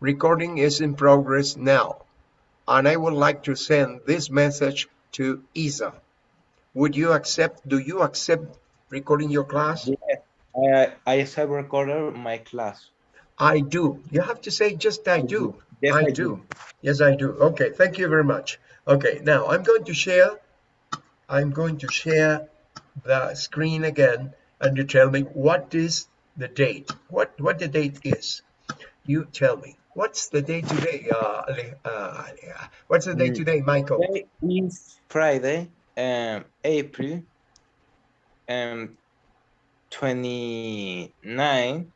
Recording is in progress now, and I would like to send this message to Isa. Would you accept, do you accept recording your class? I, I accept recorder my class. I do. You have to say just I do. Yes, I I do. do. Yes, I do. Okay, thank you very much. Okay, now I'm going to share, I'm going to share the screen again and you tell me what is the date, what, what the date is. You tell me, what's the day today? Uh, uh, Ale- what's the day Mm. today, Michael? Today is Friday, um, April, um, 29,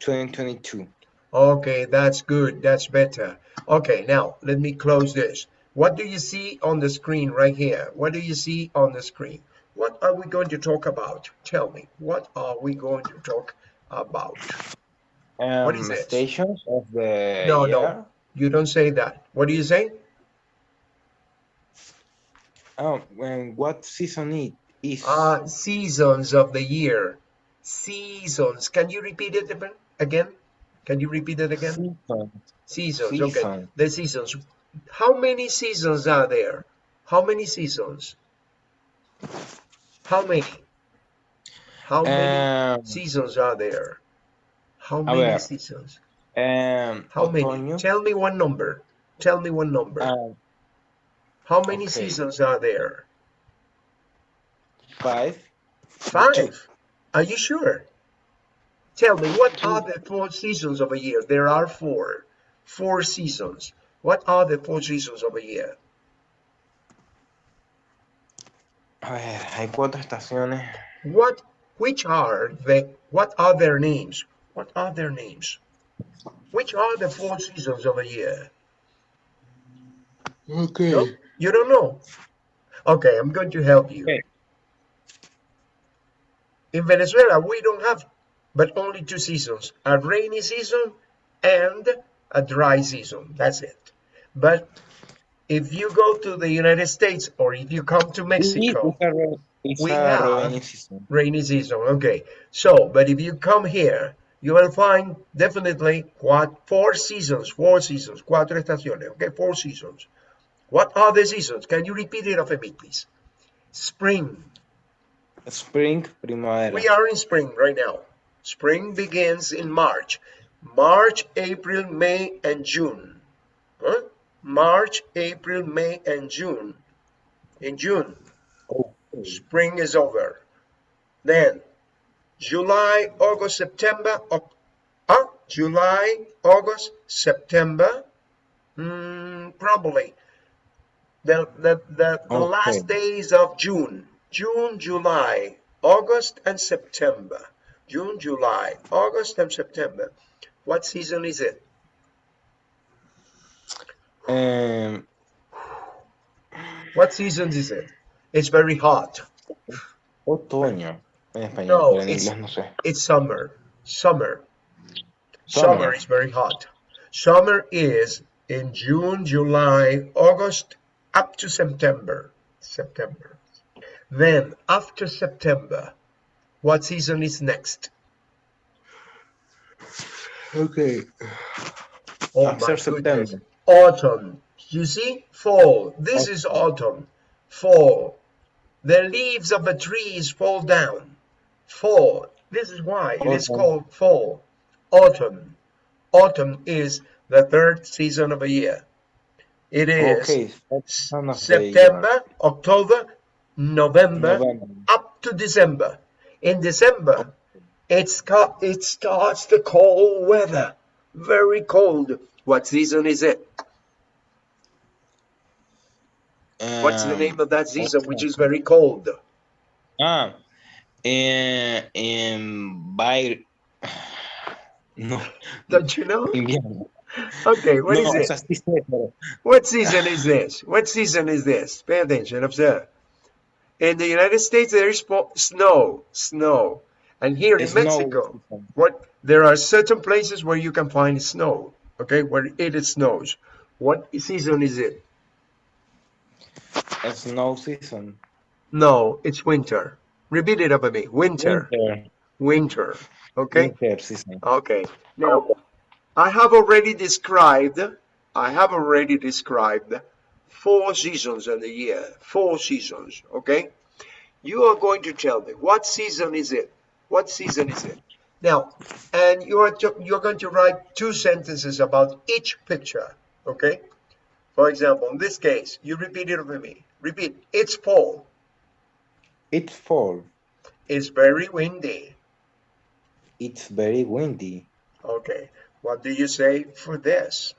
2022. Okay, that's good. That's better. Okay, now let me close this. What do you see on the screen right here? What do you see on the screen? What are we going to talk about? Tell me, what are we going to talk about? Um, What is it? Stations of the No, year. no, you don't say that. What do you say? Oh, when what season it is? Uh, seasons of the year. Seasons. Can you repeat it again-? Can you repeat it again? Season. Seasons, okay. The seasons. How many seasons are there? How many seasons? How many? How many Um, seasons are there? How many ver. seasons? um, How many? Tell me one number. Tell me one number. uh, How many okay. seasons are there? five, Five. Are you sure? Tell me, what are the four seasons of a year? There are four. Four seasons. What are the four seasons of a year? a ver, hay cuatro estaciones. What, which are the, what are their names? What are their names? Which are the four seasons of a year? Okay. No? You don't know? Okay, I'm going to help you. Okay. In Venezuela, we don't have but only two seasons, a rainy season and a dry season. That's it. But if you go to the United States or if you come to Mexico, It's a, we have- rainy season. rainy season, okay. So, but if you come here, you will find definitely what four seasons, four seasons, cuatro estaciones, okay, four seasons. What are the seasons? Can you repeat it after me, please? Spring. Spring, primavera. We are in spring right now. Spring begins in March. March, April, May, and June. Huh? March, April, May, and June. In June. Spring is over. Then July, August, September, Oc- huh? July, August, September, Hmm, probably the the the, the Okay. last days of June, June, July, August, and September. June, July, August, and September. What season is it? Um, What season is it? It's very hot. otoño. En español, No, en it's- inglés no sé. It's summer. Summer. Summer Summer. is very hot. Summer is in June, July, August, up to September. September. Then after September, what season is next? Okay. Oh After my goodness. September. Autumn. You see? Fall. This is autumn. Fall. The leaves of the trees fall down. Fall. This is why it is called fall. Autumn. Autumn is the third season of a year. It is Okay. The uh, September, October, November, November. up to December. In December, it's it starts the cold weather, very cold. What season is it? What's the Um, name of that season, which is very cold? Ah, en, en Bay- No, Don't you know? invierno. Okay, what is no, o it? sea, sí sé, pero What season is this? What season is this? Pay attention, observe. In the United States, there is snow, snow, and here in Mexico, what there are certain places where you can find snow. Okay, where it snows. What season is it? Snow season. No, it's winter. Repeat it after me. Winter, Winter. winter. Okay. Winter season. Okay. Now, I have already described, I have already described four seasons in the year, four seasons, okay? You are going to tell me, what season is it? What season is it? Now, and you are, to, you're going to write two sentences about each picture, okay? For example, in this case, you repeat it with me. Repeat, it's fall. It's fall. It's very windy. It's very windy. Okay. What do you say for this?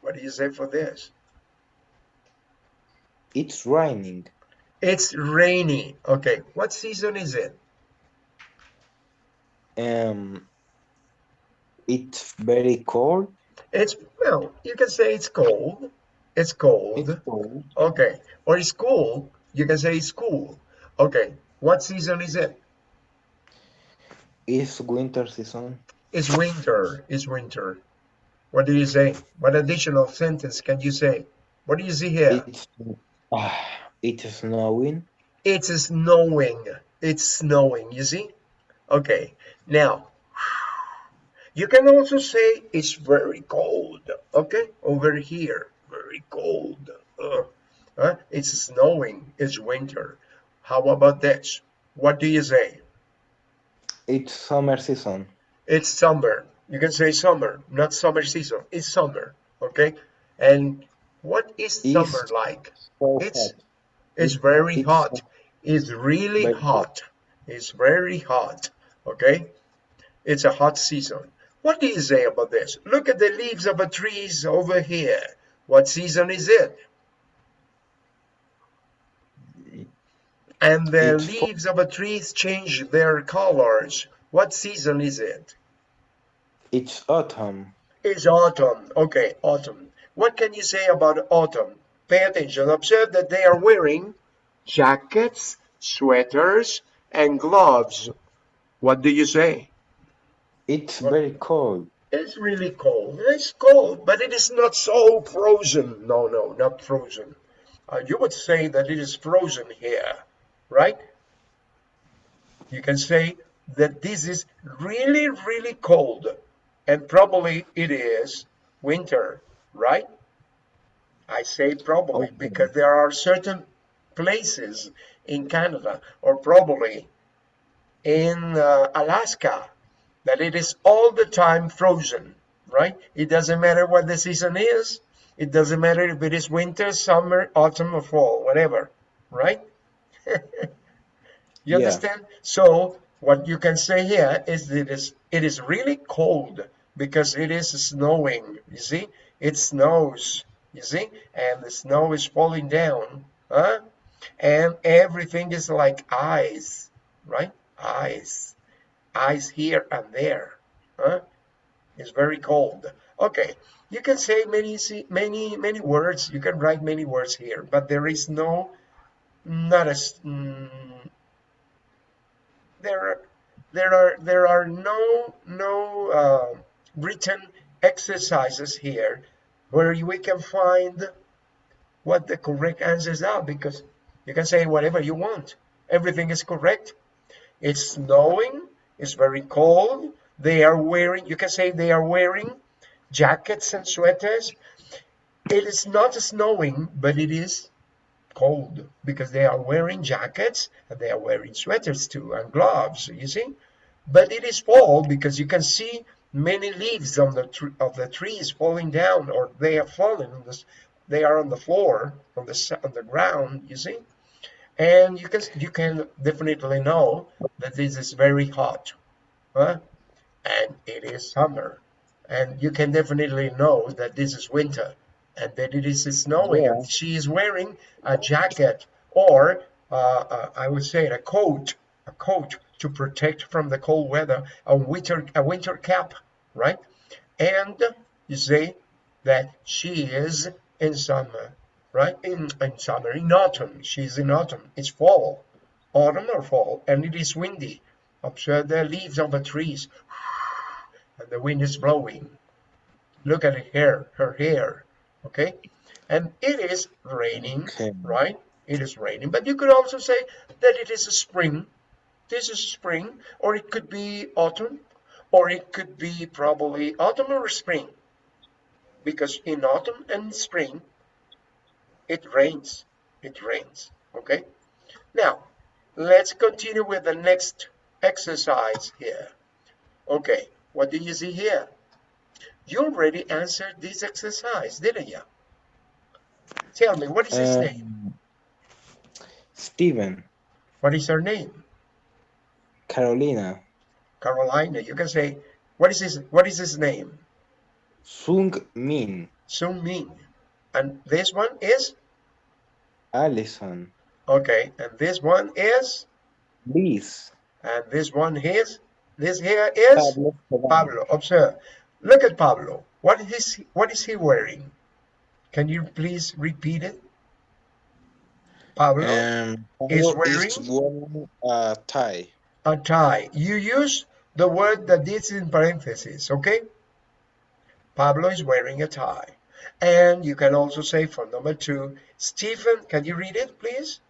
What do you say for this? It's raining. It's rainy. Okay. What season is it? Um, it's very cold. It's, well, you can say it's cold. It's cold. It's cold. Okay. Or it's cool. You can say it's cool. Okay. What season is it? It's winter season. It's winter. It's winter. What do you say? What additional sentence can you say? What do you see here? It's ah, it's snowing. It's snowing. It's snowing. You see? Okay. Now, you can also say it's very cold. Okay? Over here. Very cold. Uh, uh, it's snowing. It's winter. How about this? What do you say? It's summer season. It's summer. You can say summer, not summer season. It's summer. Okay? And what is It's summer like? so It's hot. it's It- very it's hot. It's really very hot. It's very hot. Okay? It's a hot season. What do you say about this? Look at the leaves of the trees over here. What season is it? And the It's leaves of the trees change their colors. What season is it? It's autumn. It's autumn. Okay, autumn. What can you say about autumn? Pay attention. Observe that they are wearing jackets, sweaters, and gloves. What do you say? It's very cold. It's really cold. It's cold, but it is not so frozen. No, no, not frozen. Uh, you would say that it is frozen here, right? You can say that this is really, really cold, and probably it is winter, right? I say probably Okay. because there are certain places in Canada, or probably in uh, Alaska, that it is all the time frozen, right? It doesn't matter what the season is. It doesn't matter if it is winter, summer, autumn, or fall, whatever, right? you Yeah. understand? So what you can say here is that it is, it is really cold because it is snowing. You see, it snows. You see, and the snow is falling down, huh? And everything is like ice, right? Ice, ice here and there, huh? It's very cold. Okay, you can say many, many, many words. You can write many words here, but there is no, not as, mm, there, are, there are, there are no, no uh, written exercises here where we can find what the correct answers are because you can say whatever you want. Everything is correct. It's snowing. It's very cold. They are wearing, you can say they are wearing jackets and sweaters. It is not snowing, but it is cold because they are wearing jackets and they are wearing sweaters too and gloves, you see. But it is fall because you can see many leaves on the of the trees falling down or they have fallen on they are on the floor on the on the ground you see and you can you can definitely know that this is very hot huh? and it is summer and you can definitely know that this is winter and that it is snowing Yeah. and she is wearing a jacket or uh, uh, I would say a coat a coat to protect from the cold weather a winter a winter cap right and you say that she is in summer right? In, in summer in autumn. She's in autumn. It's fall. Autumn or fall. And it is windy. Observe the leaves on the trees. And the wind is blowing. Look at her hair her hair okay? And it is raining Okay. right? It is raining. But you could also say that it is a spring. This is spring or it could be autumn or it could be probably autumn or spring. Because in autumn and spring it rains. It rains. Okay? Now let's continue with the next exercise here. Okay what do you see here? You already answered this exercise didn't you tell me what is his Um, name? Stephen what is her name? Carolina, carolina. You can say what is his what is his name? Sung Min, Sung Min. And this one is? Allison, Okay. And this one is? Liz, And this one is? This here is? Pablo, Pablo. Observe. Look at Pablo. What is he, what is he wearing? Can you please repeat it? Pablo, Um, is wearing- is wearing a tie. a tie. You use the word that is in parentheses, okay? Pablo is wearing a tie. And you can also say for number two, Stephen, can you read it, please?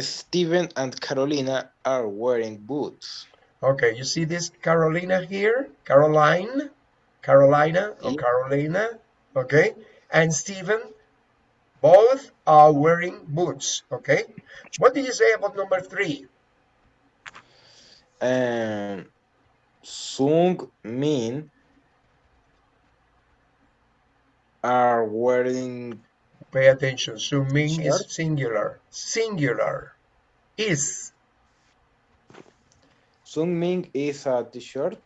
Stephen and Carolina are wearing boots. Okay, you see this Carolina here? Caroline? Carolina or Carolina? Okay, and Stephen, both are wearing boots. Okay, what do you say about number three? Um, Sung Min are wearing Pay attention. Suming is Shirt? singular. Singular. Is Sung Min is a t-shirt.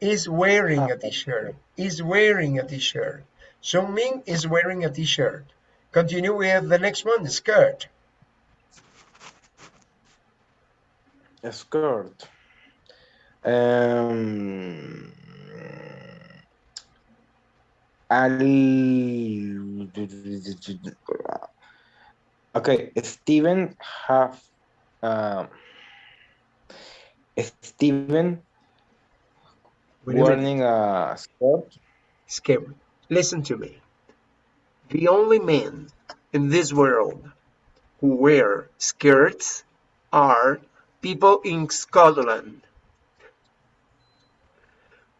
is wearing Ah, a t-shirt. Is wearing a t-shirt. Suming is wearing a t-shirt. Continue with the next one, skirt. A skirt. Um, al- okay, Steven have um, Steven Wait a minute. wearing a skirt. Skip. Listen to me. The only men in this world who wear skirts are people in Scotland.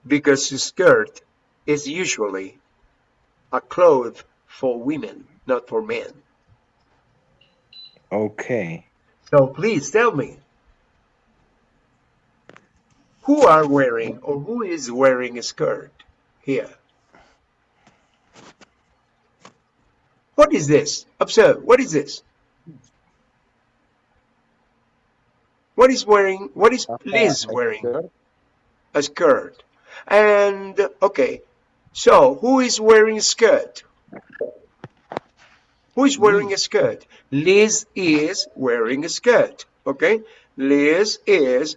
Because a skirt is usually a cloth for women, not for men. Okay. So please tell me, who are wearing or who is wearing a skirt here? What is this? Observe, what is this? What is wearing, what is uh, Liz wearing? A skirt. And, okay, so who is wearing a skirt? Who is wearing a skirt? Liz is wearing a skirt, okay? Liz is,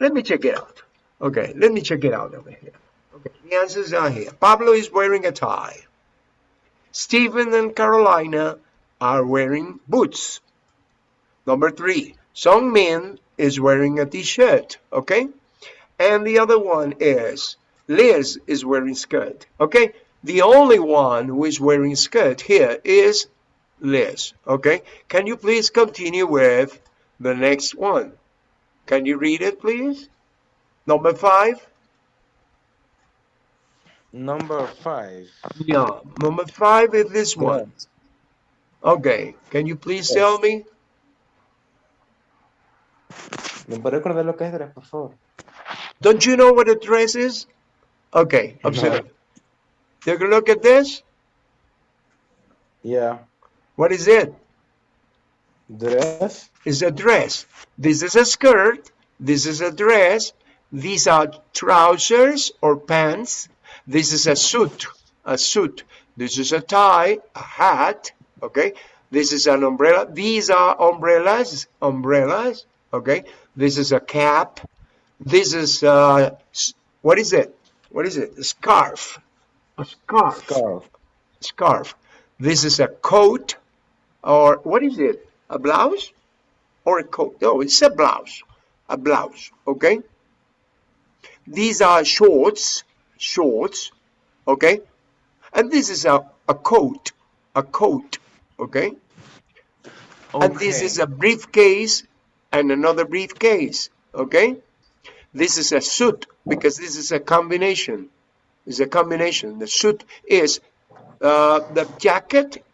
let me check it out. Okay, let me check it out over here. Okay, the answers are here. Pablo is wearing a tie. Stephen and Carolina are wearing boots. Number three, Song Min is wearing a t-shirt, okay? And the other one is Liz is wearing skirt, okay? The only one who is wearing skirt here is Liz, okay? Can you please continue with the next one? Can you read it, please? Number five? Number five. Yeah, number five is this one. Okay, can you please tell me? ¿Me puede recordar lo que es dress, por favor? Don't you know what a dress is? Okay, observe. Take a look at this. Yeah. What is it? Dress. It's a dress. This is a skirt. This is a dress. These are trousers or pants. This is a suit. A suit. This is a tie, a hat. Okay. This is an umbrella. These are umbrellas. Umbrellas. Okay. This is a cap. This is uh, what is it? What is it? A scarf. A scarf Scarf. scarf. This is a coat, or what is it? A blouse or a coat? No, it's a blouse. A blouse, okay? These are shorts, shorts, okay? And this is a, a coat, a coat, okay? And this is a briefcase and another briefcase, okay? This is a suit because this is a combination. It's a combination. The suit is uh, the jacket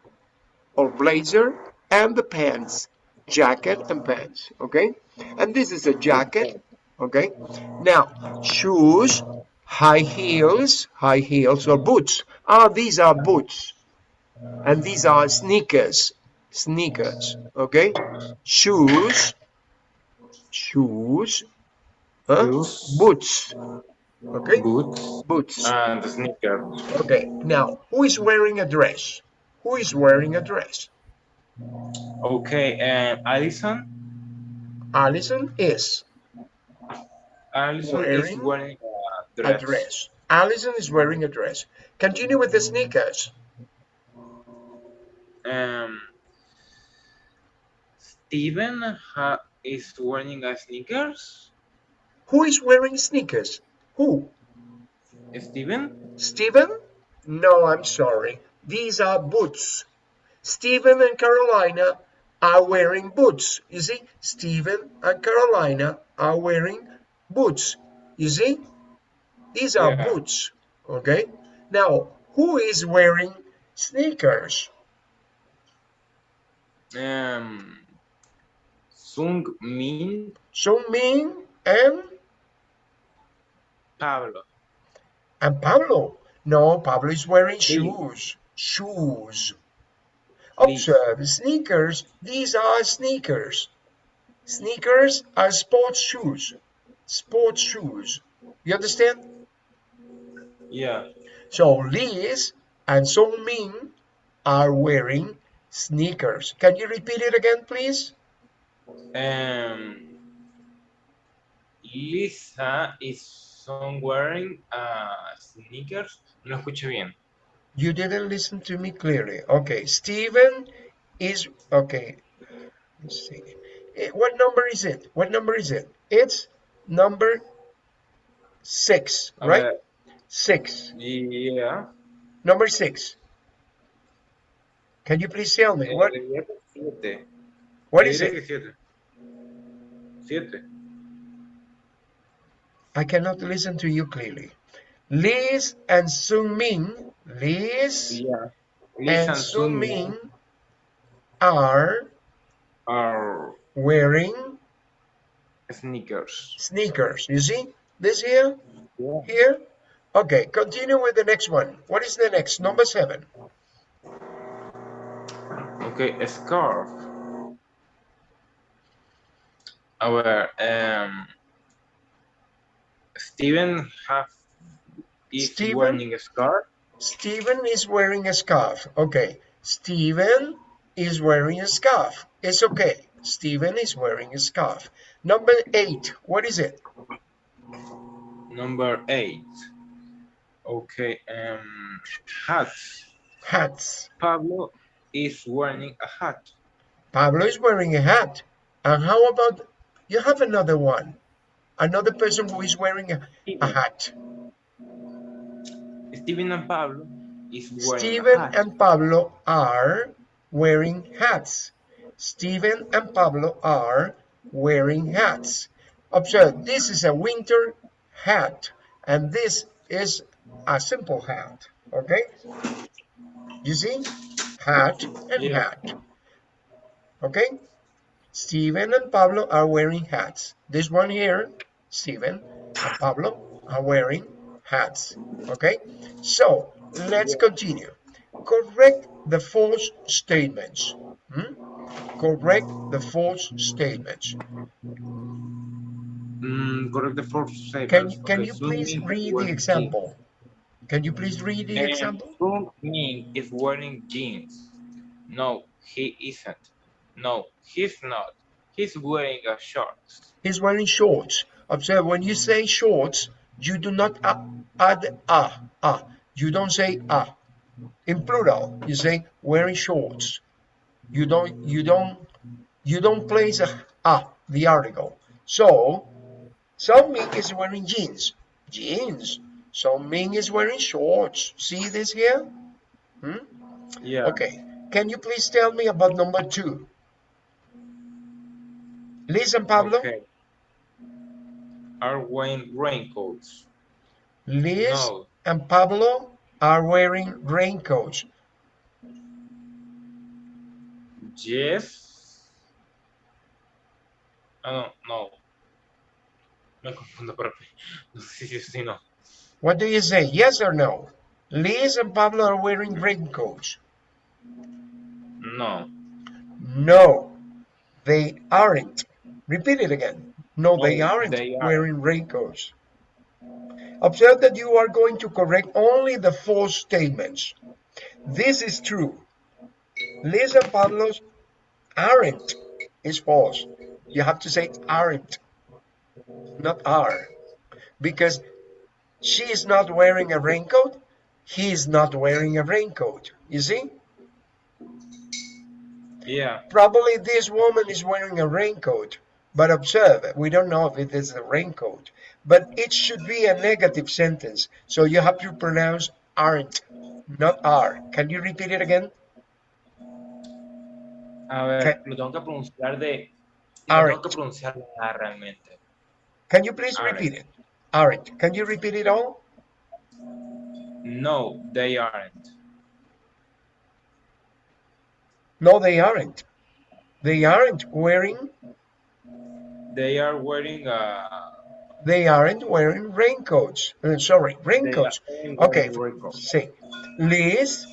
or blazer and the pants. Jacket and pants. Okay. And this is a jacket. Okay. Now shoes, high heels, high heels or boots. Ah, these are boots. And these are sneakers. Sneakers. Okay. Shoes. Shoes Huh? Shoes. Boots. Okay. Boots Boots. and sneakers. Okay. Now, who is wearing a dress? Who is wearing a dress? Okay, and Alison. Allison is Allison Wearing is wearing a a dress. dress. Allison is wearing a dress. Continue with the sneakers. Um, Steven ha is wearing a sneakers. Who is wearing sneakers? Who? Steven. Stephen? No, I'm sorry. These are boots. Stephen and Carolina are wearing boots. You see, Stephen and Carolina are wearing boots. You see, these are Yeah. boots. Okay. Now, who is wearing sneakers? Um, Sung Min Sung Min and Pablo. and Pablo. No, Pablo is wearing shoes. Shoes. Observe sneakers. These are sneakers. Sneakers are sports shoes. Sports shoes. You understand? Yeah. So Liz and Song Min are wearing sneakers. Can you repeat it again, please? Um, Lisa is son wearing uh, sneakers. No escuché bien. You didn't listen to me clearly. Okay, Steven is okay. Let's see. Eh, What number is it? What number is it? It's number six, right? ver, Six. yeah. Number six. Can you please tell me what Eh, diría que siete. what is it? que siete. I cannot listen to you clearly. Liz and Sung Min, Liz Yeah. and Lisa and Sung Sung are are wearing sneakers. sneakers. You see this here? Yeah. Here? Okay, continue with the next one. What is the next? Number seven. Okay, a scarf. Our um, Steven have is Steven? wearing a scarf. Stephen is wearing a scarf. Okay, Stephen is wearing a scarf. It's okay. Stephen is wearing a scarf. Number eight. What is it? Number eight. Okay, um, hats. Hats. Pablo is wearing a hat. Pablo is wearing a hat. And how about you have another one? Another person who is wearing a, a hat. Stephen and Pablo is wearing Steven a hat. and Pablo are wearing hats. Stephen and Pablo are wearing hats. Observe, this is a winter hat, and this is a simple hat. Okay? You see? Hat and Yeah. hat. Okay? Stephen and Pablo are wearing hats. This one here, Steven and Pablo are wearing hats. Okay? So, let's continue. Correct the false statements. Hmm? Correct the false statements. Mm, correct the false statements. Can, can Okay, you please read the example? Can you please read the example? And is wearing jeans. No, he isn't. No, he's not. He's wearing a shorts. He's wearing shorts. Observe, when you say shorts, you do not add a, a. You don't say a. In plural, you say wearing shorts. You don't, you don't, you don't place a, a the article. So, Song Ming is wearing jeans. Jeans. Song Ming is wearing shorts. See this here? Hmm? Yeah. Okay. Can you please tell me about number two? Listen, Pablo? Okay. Are wearing raincoats. Liz No. and Pablo are wearing raincoats. Yes. Ah, no, no. Me confundo, pero no sé si sí, no. What do you say? Yes or no? Liz and Pablo are wearing raincoats. No. No, they aren't. Repeat it again. No, they aren't they aren't. wearing raincoats. Observe that you are going to correct only the false statements. This is true. Liz and Pablo's aren't is false. You have to say aren't, not are. Because she is not wearing a raincoat, he is not wearing a raincoat. You see? Yeah. Probably this woman is wearing a raincoat, but observe, we don't know if it is a raincoat, but it should be a negative sentence. So you have to pronounce aren't, not are. Can you repeat it again? A ver, ¿Qué? lo tengo que pronunciar de. Aren't. tengo que pronunciar realmente. Can you please Aren't. repeat it? Aren't. Can you repeat it all? No, they aren't. No, they aren't. They aren't wearing, They are wearing uh they aren't wearing raincoats. Uh, sorry, raincoats. Okay, raincoats. say, Liz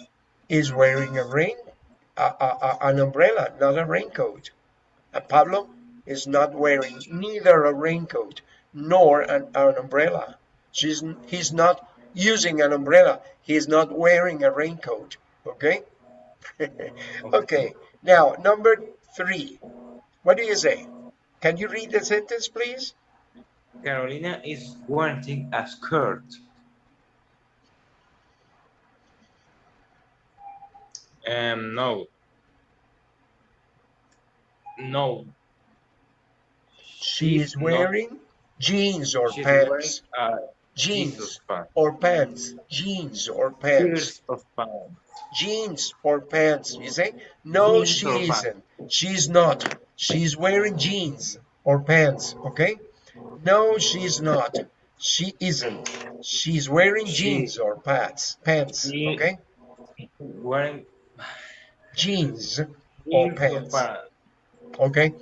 is wearing a rain, a, a, a- an umbrella, not a raincoat. And Pablo is not wearing neither a raincoat nor an, an umbrella. She's, he's not using an umbrella. He's not wearing a raincoat. Okay? okay. Now, number three. What do you say? Can you read the sentence, please? Carolina is wearing a skirt. Um, no. No. She She's is not- wearing jeans or She's wearing pants. uh, Jeans pants. or pants. Jeans or pants. Pairs of pants. jeans or pants. You say, no, Jeans she isn't. She's not. She's wearing jeans or pants. Okay. No, she's not. She isn't. She's wearing She- jeans or pants. Pants. She- Okay. Wearing Jeans or jeans or pants. pants. Okay.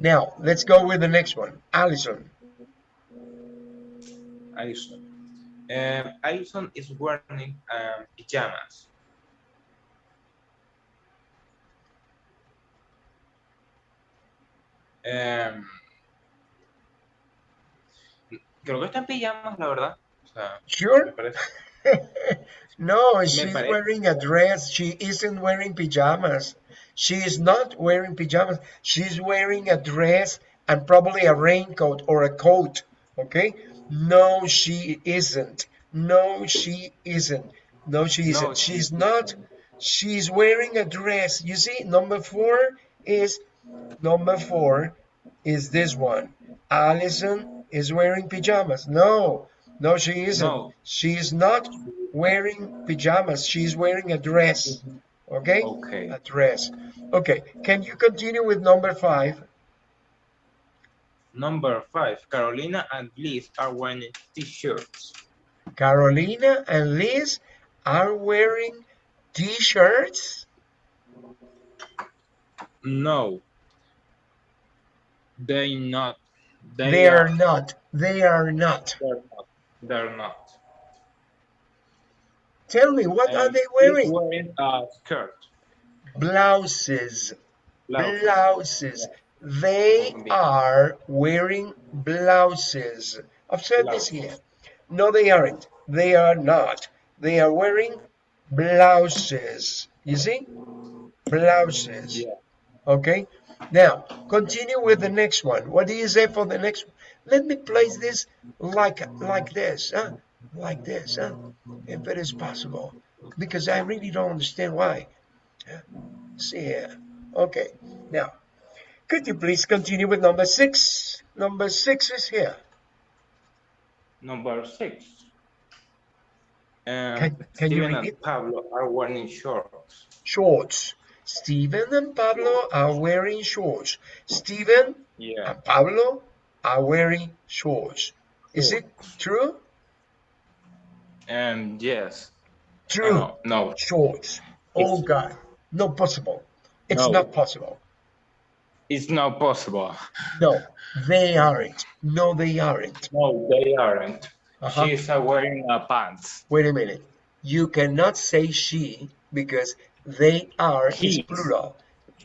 Now let's go with the next one. Allison. Allison. Um, Alison is wearing um, pajamas. Creo que está en pijamas, la verdad. O sea, Sure. no, she's wearing a dress. She isn't wearing pajamas. She is not wearing pajamas. She's wearing a dress and probably a raincoat or a coat. Okay? No, she isn't. No, she isn't. No, she isn't. No, She's she not. She's wearing a dress. You see, number four is number four is this one. Allison is wearing pajamas. No, no, she isn't. No. She's not wearing pajamas. She's wearing a dress. Okay? Okay. A dress. Okay. Can you continue with number five? Number five, Carolina and Liz are wearing t-shirts. Carolina and Liz are wearing t-shirts. No. They not. They, They are not. They are not. They're not. They're not. Tell me, what are they wearing? wearing a skirt. Blouses. Blouse. Blouses. They are wearing blouses. I've Observe this here. No, they aren't. They are not. They are wearing blouses. You see? Blouses. Yeah. Okay. Now, continue with the next one. What do you say for the next one? Let me place this like like this, huh? Like this, huh? If it is possible. Because I really don't understand why. See here. Okay. Now, could you please continue with number six? Number six is here. Number six. Um, Can- can you repeat? and Pablo are wearing shorts. Shorts. Stephen and Pablo are wearing shorts. Stephen Yeah. and Pablo are wearing shorts. Is it true? And yes. True. No, no. Shorts. Oh It's- God, not possible. It's No. not possible. It's not possible. No, they aren't. No, they aren't. No, they aren't. Uh-huh. She's uh, wearing a pants. Wait a minute. You cannot say she because they are is He. plural.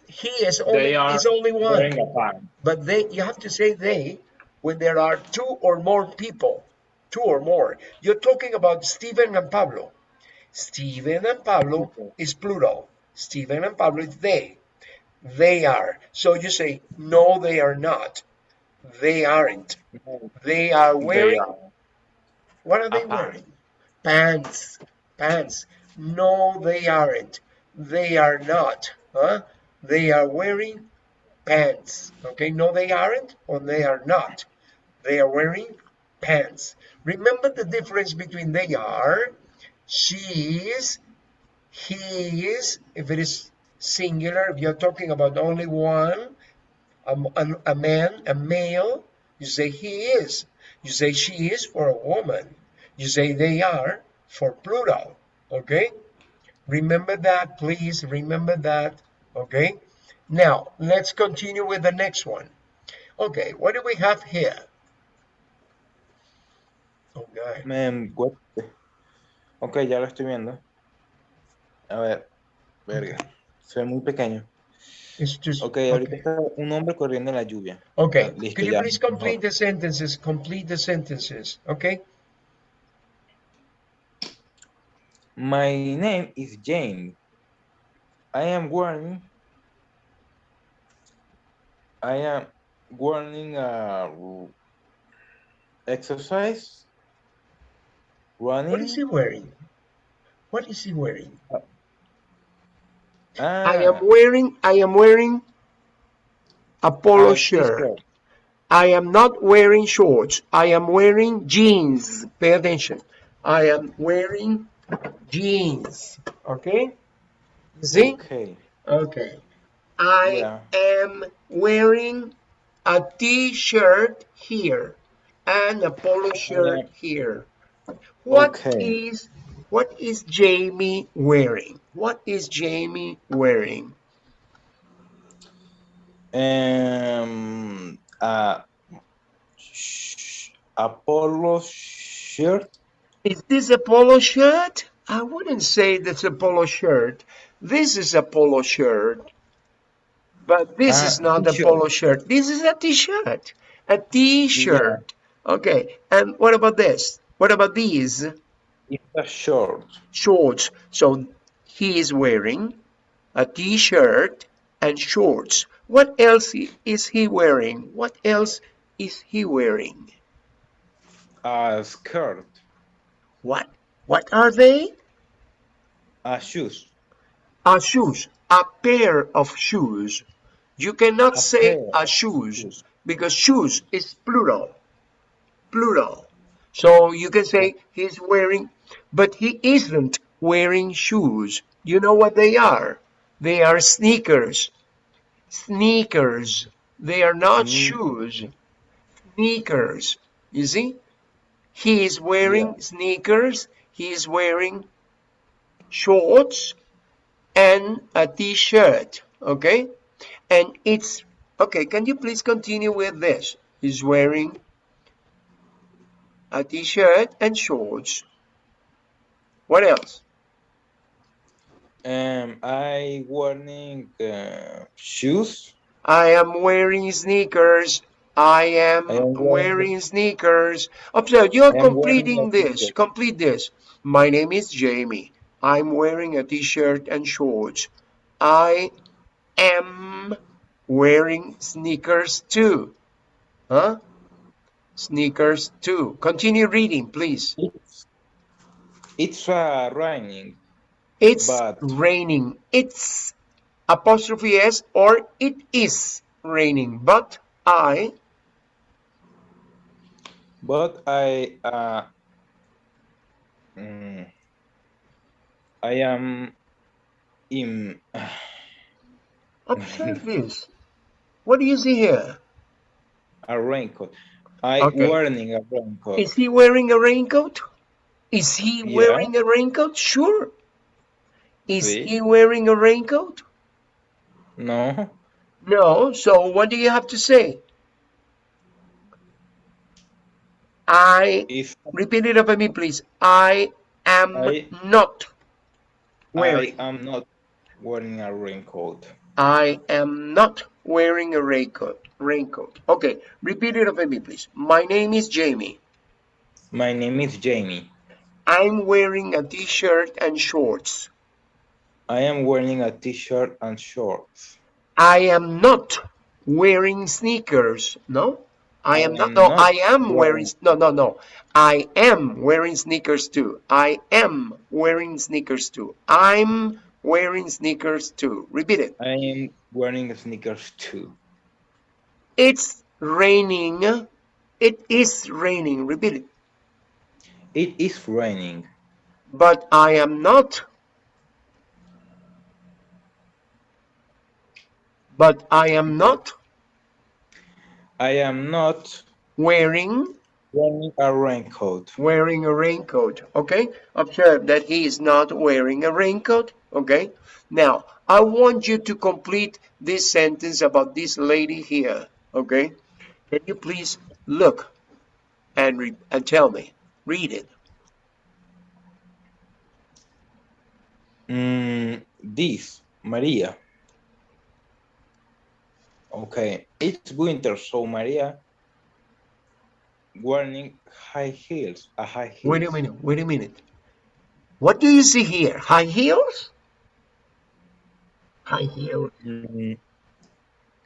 He is only is only one. wearing a pants. But they you have to say they when there are two or more people. Two or more. You're talking about Stephen and Pablo. Stephen and Pablo is plural. Stephen and Pablo is they. They are. So you say no, they are not. They aren't. They are They wearing are. what are they wearing? Pants. Pants. No, they aren't. They are not. Huh? They are wearing pants. Okay, no, they aren't or they are not. They are wearing pants. Remember the difference between they are, she is, he is, if it is singular, if you're talking about only one, a, a, a man, a male, you say he is. You say she is for a woman. You say they are for plural. Okay? Remember that, please. Remember that. Okay? Now, let's continue with the next one. Okay, what do we have here? Okay. Em, what- Ok, ya lo estoy viendo. A ver, verga. Se ve muy pequeño. It's just Ok, ahorita okay. está un hombre corriendo en la lluvia. Okay. Ah, listo, Could you ya. please complete the sentences? Complete the sentences. Okay. My name is Jane. I am wearing. I am wearing a exercise. Running. What is he wearing? What is he wearing? Ah, I am wearing I am wearing a polo a shirt. t-shirt. I am not wearing shorts. I am wearing jeans. Pay attention. I am wearing jeans. Okay? You see? Okay. Okay. I Yeah. am wearing a t-shirt here and a polo shirt here. What Okay. is what is Jamie wearing? What is Jamie wearing? Um, a, sh- a polo shirt. Is this a polo shirt? I wouldn't say that's a polo shirt. This is a polo shirt. But this Ah, is not a polo shirt. This is a t-shirt. A t-shirt. Okay. And what about this? What about these It's a short. shorts? So he is wearing a t-shirt and shorts. What else is he wearing? What else is he wearing? A skirt. What? What are they? A shoes. A shoes, a pair of shoes. You cannot A say a shoes shoes. because shoes is plural. Plural. So you can say he's wearing, but he isn't wearing shoes. You know what they are? They are sneakers. Sneakers. They are not Sneak- shoes. Sneakers. You see? He is wearing Yeah. sneakers. He is wearing shorts and a t-shirt okay and it's okay can you please continue with this he's wearing a t-shirt and shorts what else Um, I wearing uh, shoes. i am wearing sneakers i am I am wearing sneakers observe you're I am wearing completing this complete this my name is jamie i'm wearing a t-shirt and shorts i am wearing sneakers too. Huh? Sneakers too. Continue reading, please. It's it's uh, raining. It's But- raining. It's apostrophe s or it is raining. But I But I uh, mm, I am in observe this. What do you see here? a raincoat. I Okay. wearing a raincoat. Is he wearing a raincoat? Is he Yeah. wearing a raincoat? Sure. Is he wearing a raincoat? No. No. So what do you have to say? I Is repeat it after me, please. I am I- not I am not wearing a raincoat. I am not wearing a raincoat. Raincoat. Okay. Repeat it after me, please. My name is Jamie. My name is Jamie. I'm wearing a t-shirt and shorts. I am wearing a t-shirt and shorts. I am not wearing sneakers. No, I am not. No, not I am wearing. wearing- No, no, no. I am wearing sneakers too. I am wearing sneakers too. I'm wearing sneakers too. Repeat it. I am wearing sneakers too. It's raining. It is raining. Repeat it. It is raining. But I am not. But I am not I am not wearing wearing a raincoat. wearing a raincoat. Okay, observe that he is not wearing a raincoat. Okay, now I want you to complete this sentence about this lady here. Okay, can you please look and re- and tell me? Read it. Mm, this, Maria. Okay, it's winter, so Maria wearing high heels, a high heels. Wait a minute. Wait a minute. What do you see here? High heels? High heels? Mm,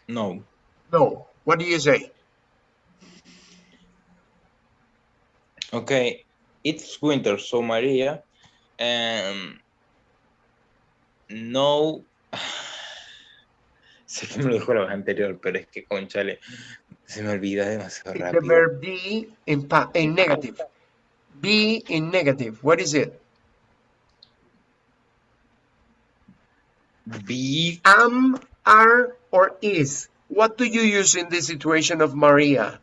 no, No. What do you say? okay, it's winter, so Maria, um, no, sé que me lo dijo la vez anterior, pero es que conchale, se me olvida demasiado It's the verb be in, in negative. Be in negative. What is it? Be, am, are, or is. What do you use in this situation of Maria?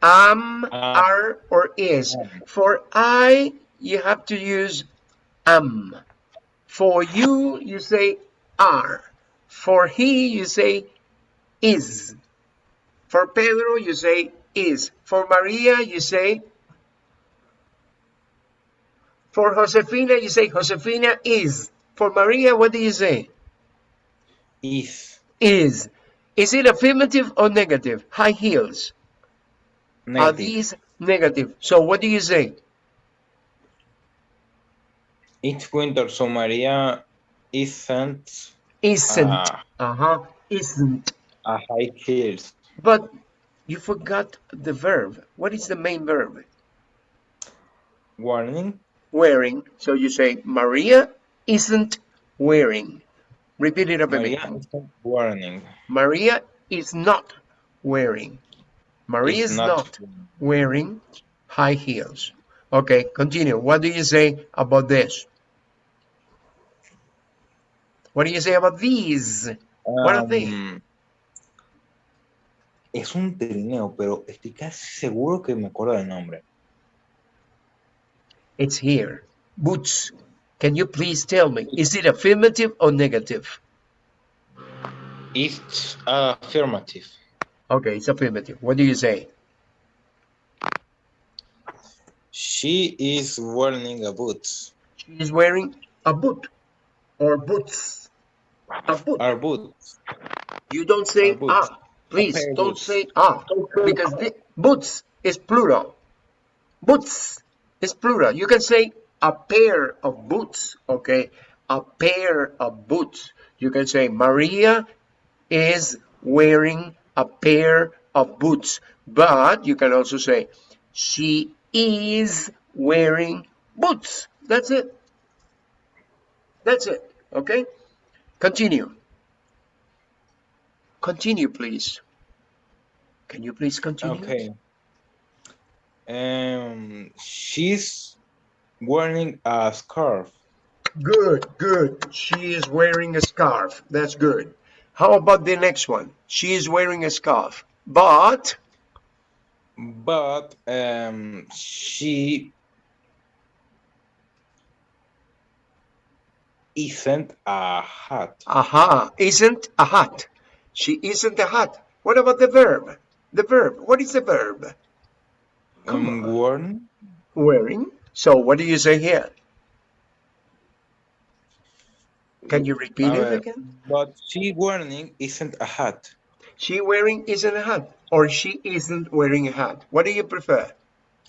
Am, are, or is. For I, you have to use am. For you, you say are. For he, you say is. For Pedro, you say is. For Maria, you say. For Josefina, you say Josefina is. For Maria, what do you say? is, is. Is it affirmative or negative? High heels. Negative. Are these negative? So what do you say? It's winter, so Maria isn't Isn't. Ah. Uh-huh. Isn't. a high heels. But you forgot the verb. What is the main verb? Warning, Wearing. So you say Maria isn't wearing. Repeat it after me. Maria isn't warning. Maria is not wearing. Maria Is is not not wearing high heels. Okay, continue. What do you say about this? What do you say about these? What are they? Um, Es un trineo, pero estoy casi seguro que me acuerdo del nombre. It's here. Boots. Can you please tell me, is it affirmative or negative? It's affirmative. Okay, it's affirmative. What do you say? She is wearing a boots. She is wearing a boot or boots. A boot. Are boots. You don't say A boot. ah. Please pair don't boots. say ah because the, boots is plural. Boots is plural. You can say a pair of boots. Okay, a pair of boots. You can say Maria is wearing a pair of boots. But you can also say she is wearing boots. That's it. That's it. Okay. Continue. Continue, please. Can you please continue? Okay. Um, she's wearing a scarf. Good, good. She is wearing a scarf. That's good. How about the next one? She is wearing a scarf. But but um, she isn't a hat. Aha, isn't a hat. She isn't a hat. What about the verb? The verb. What is the verb? Come Um, on. worn, Wearing. So what do you say here? Can you repeat A it again? but she wearing isn't a hat. She wearing isn't a hat, or she isn't wearing a hat. What do you prefer?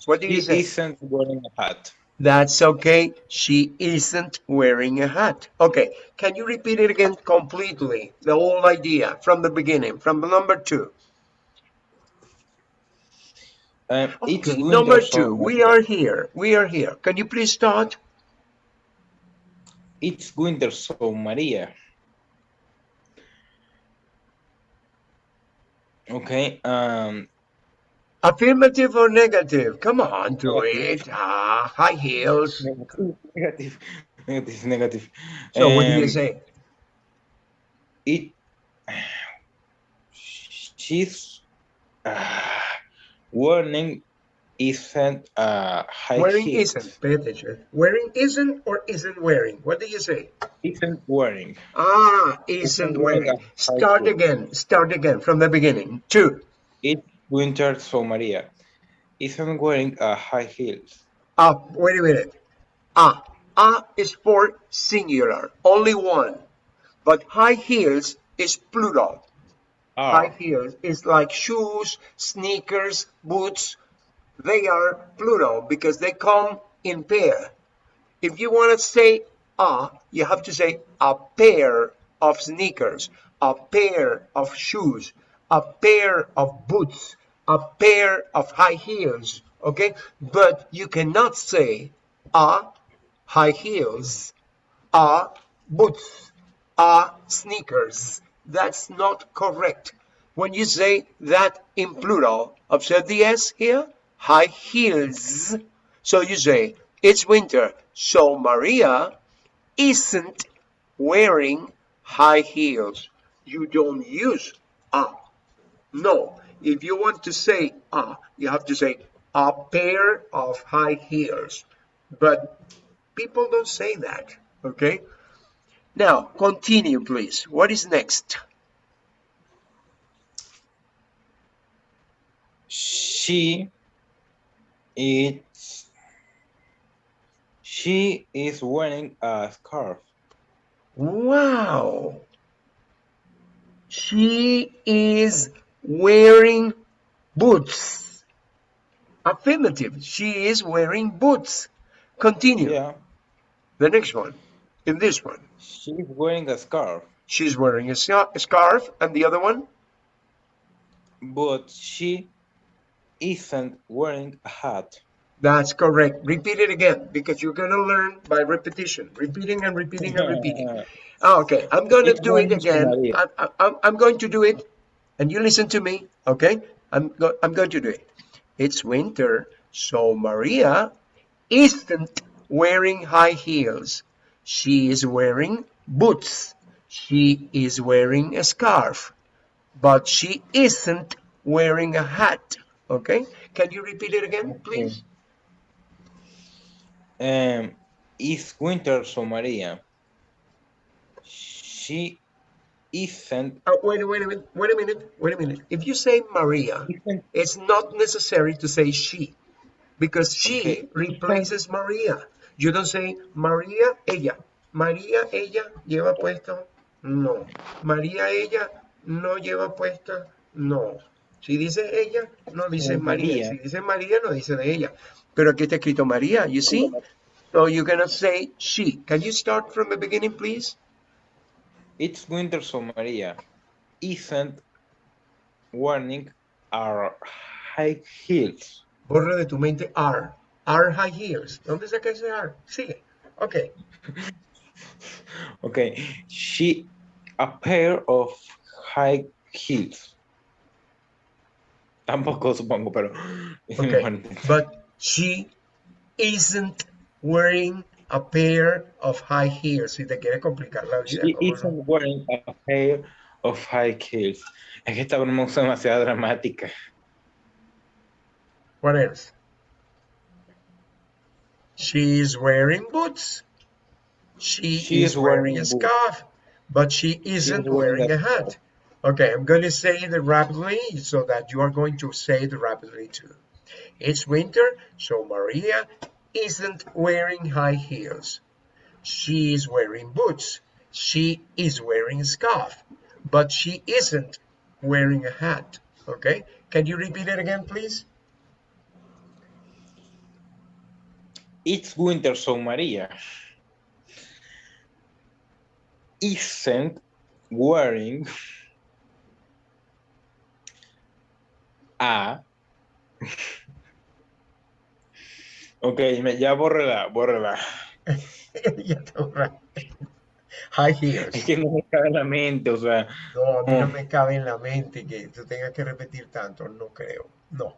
What do you say? She isn't wearing a hat. That's okay. She isn't wearing a hat. Okay. Can you repeat it again completely? The whole idea from the beginning, from the number two. Um, it's Okay. Number two. We are here. We are here. Can you please start? It's winter, so Maria. Okay. Um. Affirmative or negative? Come on, do it. Ah, high heels. Negative. Negative. Negative. Negative. So what do you Um, say? It. She's uh, wearing isn't uh, high Wearing heels. isn't. Pay attention. Wearing isn't or isn't wearing? What do you say? Isn't wearing. Ah, isn't Isn't wearing wearing. Start again. Start again from the beginning. Two. It's winter, so Maria isn't wearing a high heels. Ah, wait a minute. Ah, ah is for singular, only one. But high heels is plural. High Ah, heels is like shoes, sneakers, boots. They are plural because they come in pair. If you want to say a, you have to say a pair of sneakers, a pair of shoes, a pair of boots, a pair of high heels. Okay, but you cannot say a high heels, a boots, a sneakers. That's not correct. When you say that in plural, observe the S here, high heels. So you say, it's winter, so Maria isn't wearing high heels. You don't use a. No, if you want to say a, you have to say a pair of high heels. But people don't say that, okay? Now, continue, please. What is next? she it's she is wearing a scarf. Wow. She is wearing boots. Affirmative. She is wearing boots. Continue. Yeah, The next one. In this one. she's wearing a scarf, She's wearing a a scarf. And the other one? but she isn't wearing a hat. That's correct. Repeat it again because you're going to learn by repetition. Repeating and repeating and repeating. Oh, okay, I'm going to It's do it again. I, I, I'm going to do it, and you listen to me, okay? I'm go, I'm going to do it. It's winter, so Maria isn't wearing high heels. She is wearing boots. She is wearing a scarf, but she isn't wearing a hat. Okay? Can you repeat it again, please? Um, it's winter, so Maria. She isn't. Oh, wait, wait a minute. Wait a minute. Wait a minute. If you say Maria, isn't it's not necessary to say she because she Okay. replaces Maria. You don't say María, ella. María, ella lleva puesto. No. María, ella no lleva puesto. No. Si dice ella, no dice María. María. Si dice María, no dice de ella. Pero aquí está escrito María, you see? So you're gonna say she. Can you start from the beginning, please? It's winter, so Maria isn't wearing our high heels. Borra de tu mente are. Are high heels. ¿Dónde saca ese are? Sigue. Ok. Okay, she a pair of high heels. Tampoco supongo, pero. Okay. But she isn't wearing a pair of high heels. Si te quieres complicar la vida. She no? isn't wearing a pair of high heels. Es que esta broma es demasiado dramática. What else? She's wearing boots. She, She is is wearing wearing a boots. scarf, but she isn't wearing wearing a a hat. Okay, I'm going to say it rapidly so that you are going to say it rapidly too. It's winter, so Maria isn't wearing high heels. She is wearing boots. She is wearing a scarf, but she isn't wearing a hat. Okay, can you repeat it again, please? It's winter, so Maria isn't wearing a. Ok, me, ya bórrela, bórrela. Ya te borraste. High heels. Es que no me cabe en la mente, o sea, No, a mí no Mm. me cabe en la mente que tú tengas que repetir tanto, no creo. No.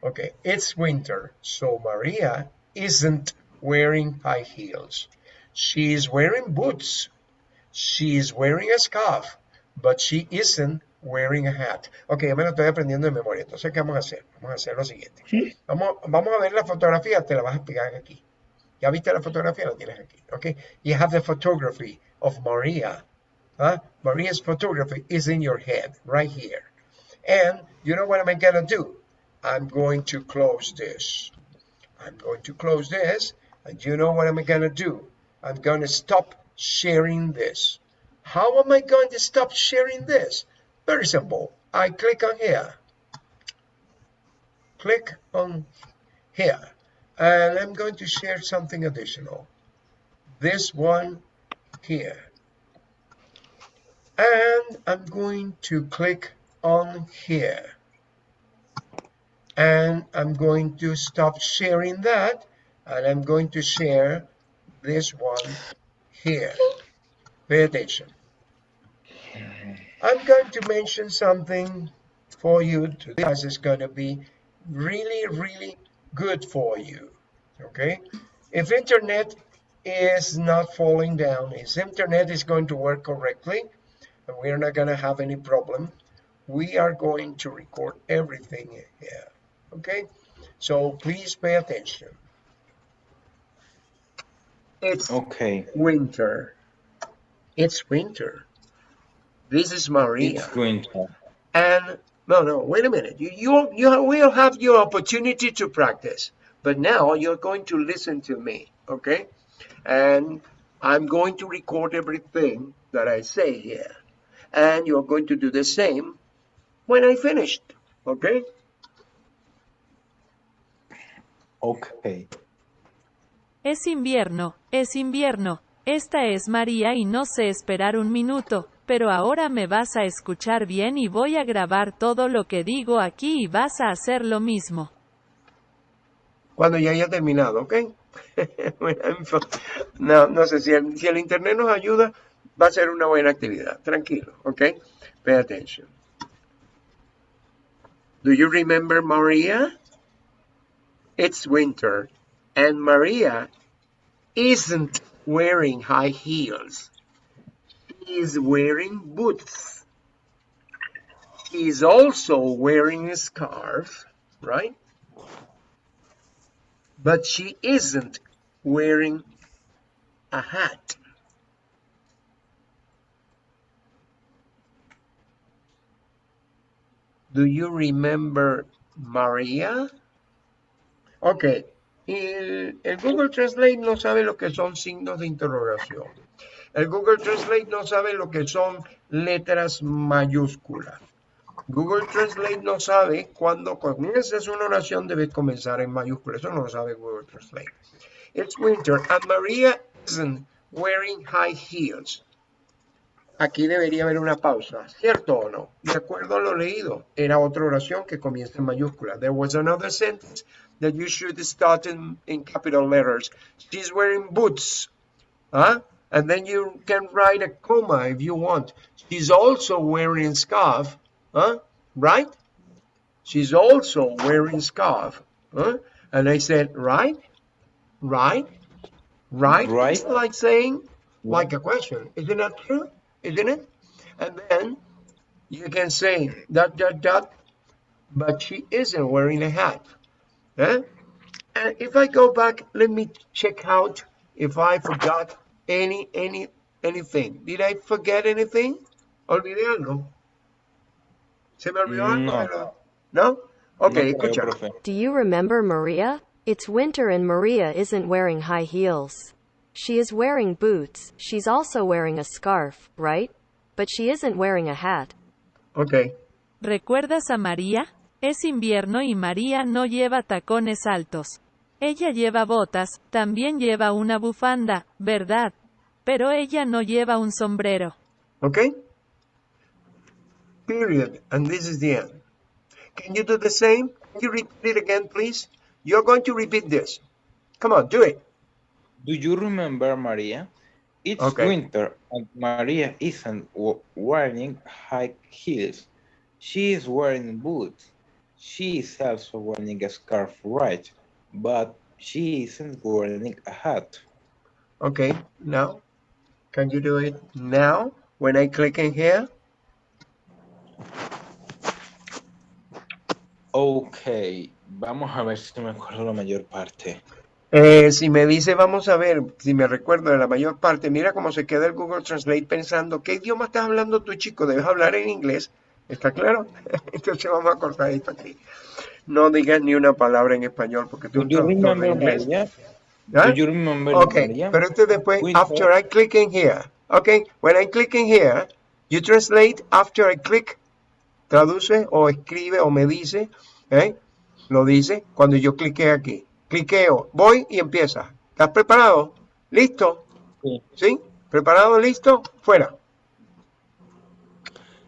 Okay, it's winter, so Maria isn't wearing high heels. She is wearing boots. She is wearing a scarf, but she isn't wearing a hat. Ok, ya me lo estoy aprendiendo de memoria. Entonces, ¿qué vamos a hacer? Vamos a hacer lo siguiente. Vamos, vamos a ver la fotografía, te la vas a pegar aquí. Ya viste la fotografía, la tienes aquí. Ok, you have the photography of Maria. Huh? Maria's photography is in your head, right here. And you know what I'm gonna do? I'm going to close this. I'm going to close this. And you know what I'm gonna do? I'm gonna stop sharing this. How am I going to stop sharing this? Very simple. I click on here. Click on here. And I'm going to share something additional. This one here. And I'm going to click on here. And I'm going to stop sharing that. And I'm going to share this one here. Pay attention. I'm going to mention something for you today because it's going to be really, really good for you. Okay? If internet is not falling down, if internet is going to work correctly, and we're not going to have any problem, we are going to record everything here. Okay? So please pay attention. It's ok. winter. It's winter. This is Maria. It's winter. And no, no, wait a minute. You, you, you will have your opportunity to practice, but now you're going to listen to me, okay? And I'm going to record everything that I say here, and you're going to do the same when I finished, okay? Ok. Es invierno, es invierno. Esta es María y no sé esperar un minuto, pero ahora me vas a escuchar bien y voy a grabar todo lo que digo aquí y vas a hacer lo mismo. Cuando ya haya terminado, ¿ok? no, no sé, si el, si el internet nos ayuda, va a ser una buena actividad. Tranquilo, ¿ok? Pay attention. Do you remember Maria? It's winter, and Maria isn't wearing high heels. She's wearing boots. She's also wearing a scarf, right? But she isn't wearing a hat. Do you remember Maria? Ok, el, el Google Translate no sabe lo que son signos de interrogación. El Google Translate no sabe lo que son letras mayúsculas. Google Translate no sabe cuando comienzas una oración debe comenzar en mayúsculas. Eso no lo sabe Google Translate. It's winter and Maria isn't wearing high heels. Aquí debería haber una pausa, ¿cierto o no? De acuerdo a lo leído, era otra oración que comienza en mayúscula. There was another sentence that you should start in, in capital letters. She's wearing boots. Huh? And then you can write a comma if you want. She's also wearing a scarf. Huh? Right? She's also wearing scarf. Huh? And I said, right? Right? Right? Right. It's like saying, like a question. Isn't that true? Isn't it? And then you can say dot dot dot, but she isn't wearing a hat. Eh? And if I go back, let me check out if I forgot any, any, anything. Did I forget anything? Olvidé algo. ¿Se me olvidó algo? No. ¿No? Ok, No creo, escucha. Do you remember Maria? It's winter and Maria isn't wearing high heels. She is wearing boots. She's also wearing a scarf, right? But she isn't wearing a hat. Ok. ¿Recuerdas a María? Es invierno y María no lleva tacones altos. Ella lleva botas, también lleva una bufanda, ¿verdad? Pero ella no lleva un sombrero. Okay? Period. And this is the end. Can you do the same? Can you repeat it again, please? You're going to repeat this. Come on, do it. Do you remember Maria? It's Okay. winter and Maria isn't w- wearing high heels. She is wearing boots. She is also wearing a scarf, right? But she isn't wearing a hat. Okay, now, can you do it now when I click in here? Ok, vamos a ver si me acuerdo la mayor parte. Eh, si me dice, vamos a ver, si me recuerdo de la mayor parte, mira cómo se queda el Google Translate pensando, ¿qué idioma estás hablando tú, chico? Debes hablar en inglés. ¿Está claro? Entonces vamos a cortar esto aquí. No digas ni una palabra en español porque tú estás en inglés. ¿Ah? Okay, Maria? pero esto después, after I click in here. Okay, when I click in here, you translate after I click, traduce o escribe o me dice, ¿eh? Lo dice cuando yo clique aquí. Cliqueo, voy y empieza. ¿Estás preparado? ¿Listo? Sí. ¿Sí? ¿Preparado? ¿Listo? Fuera.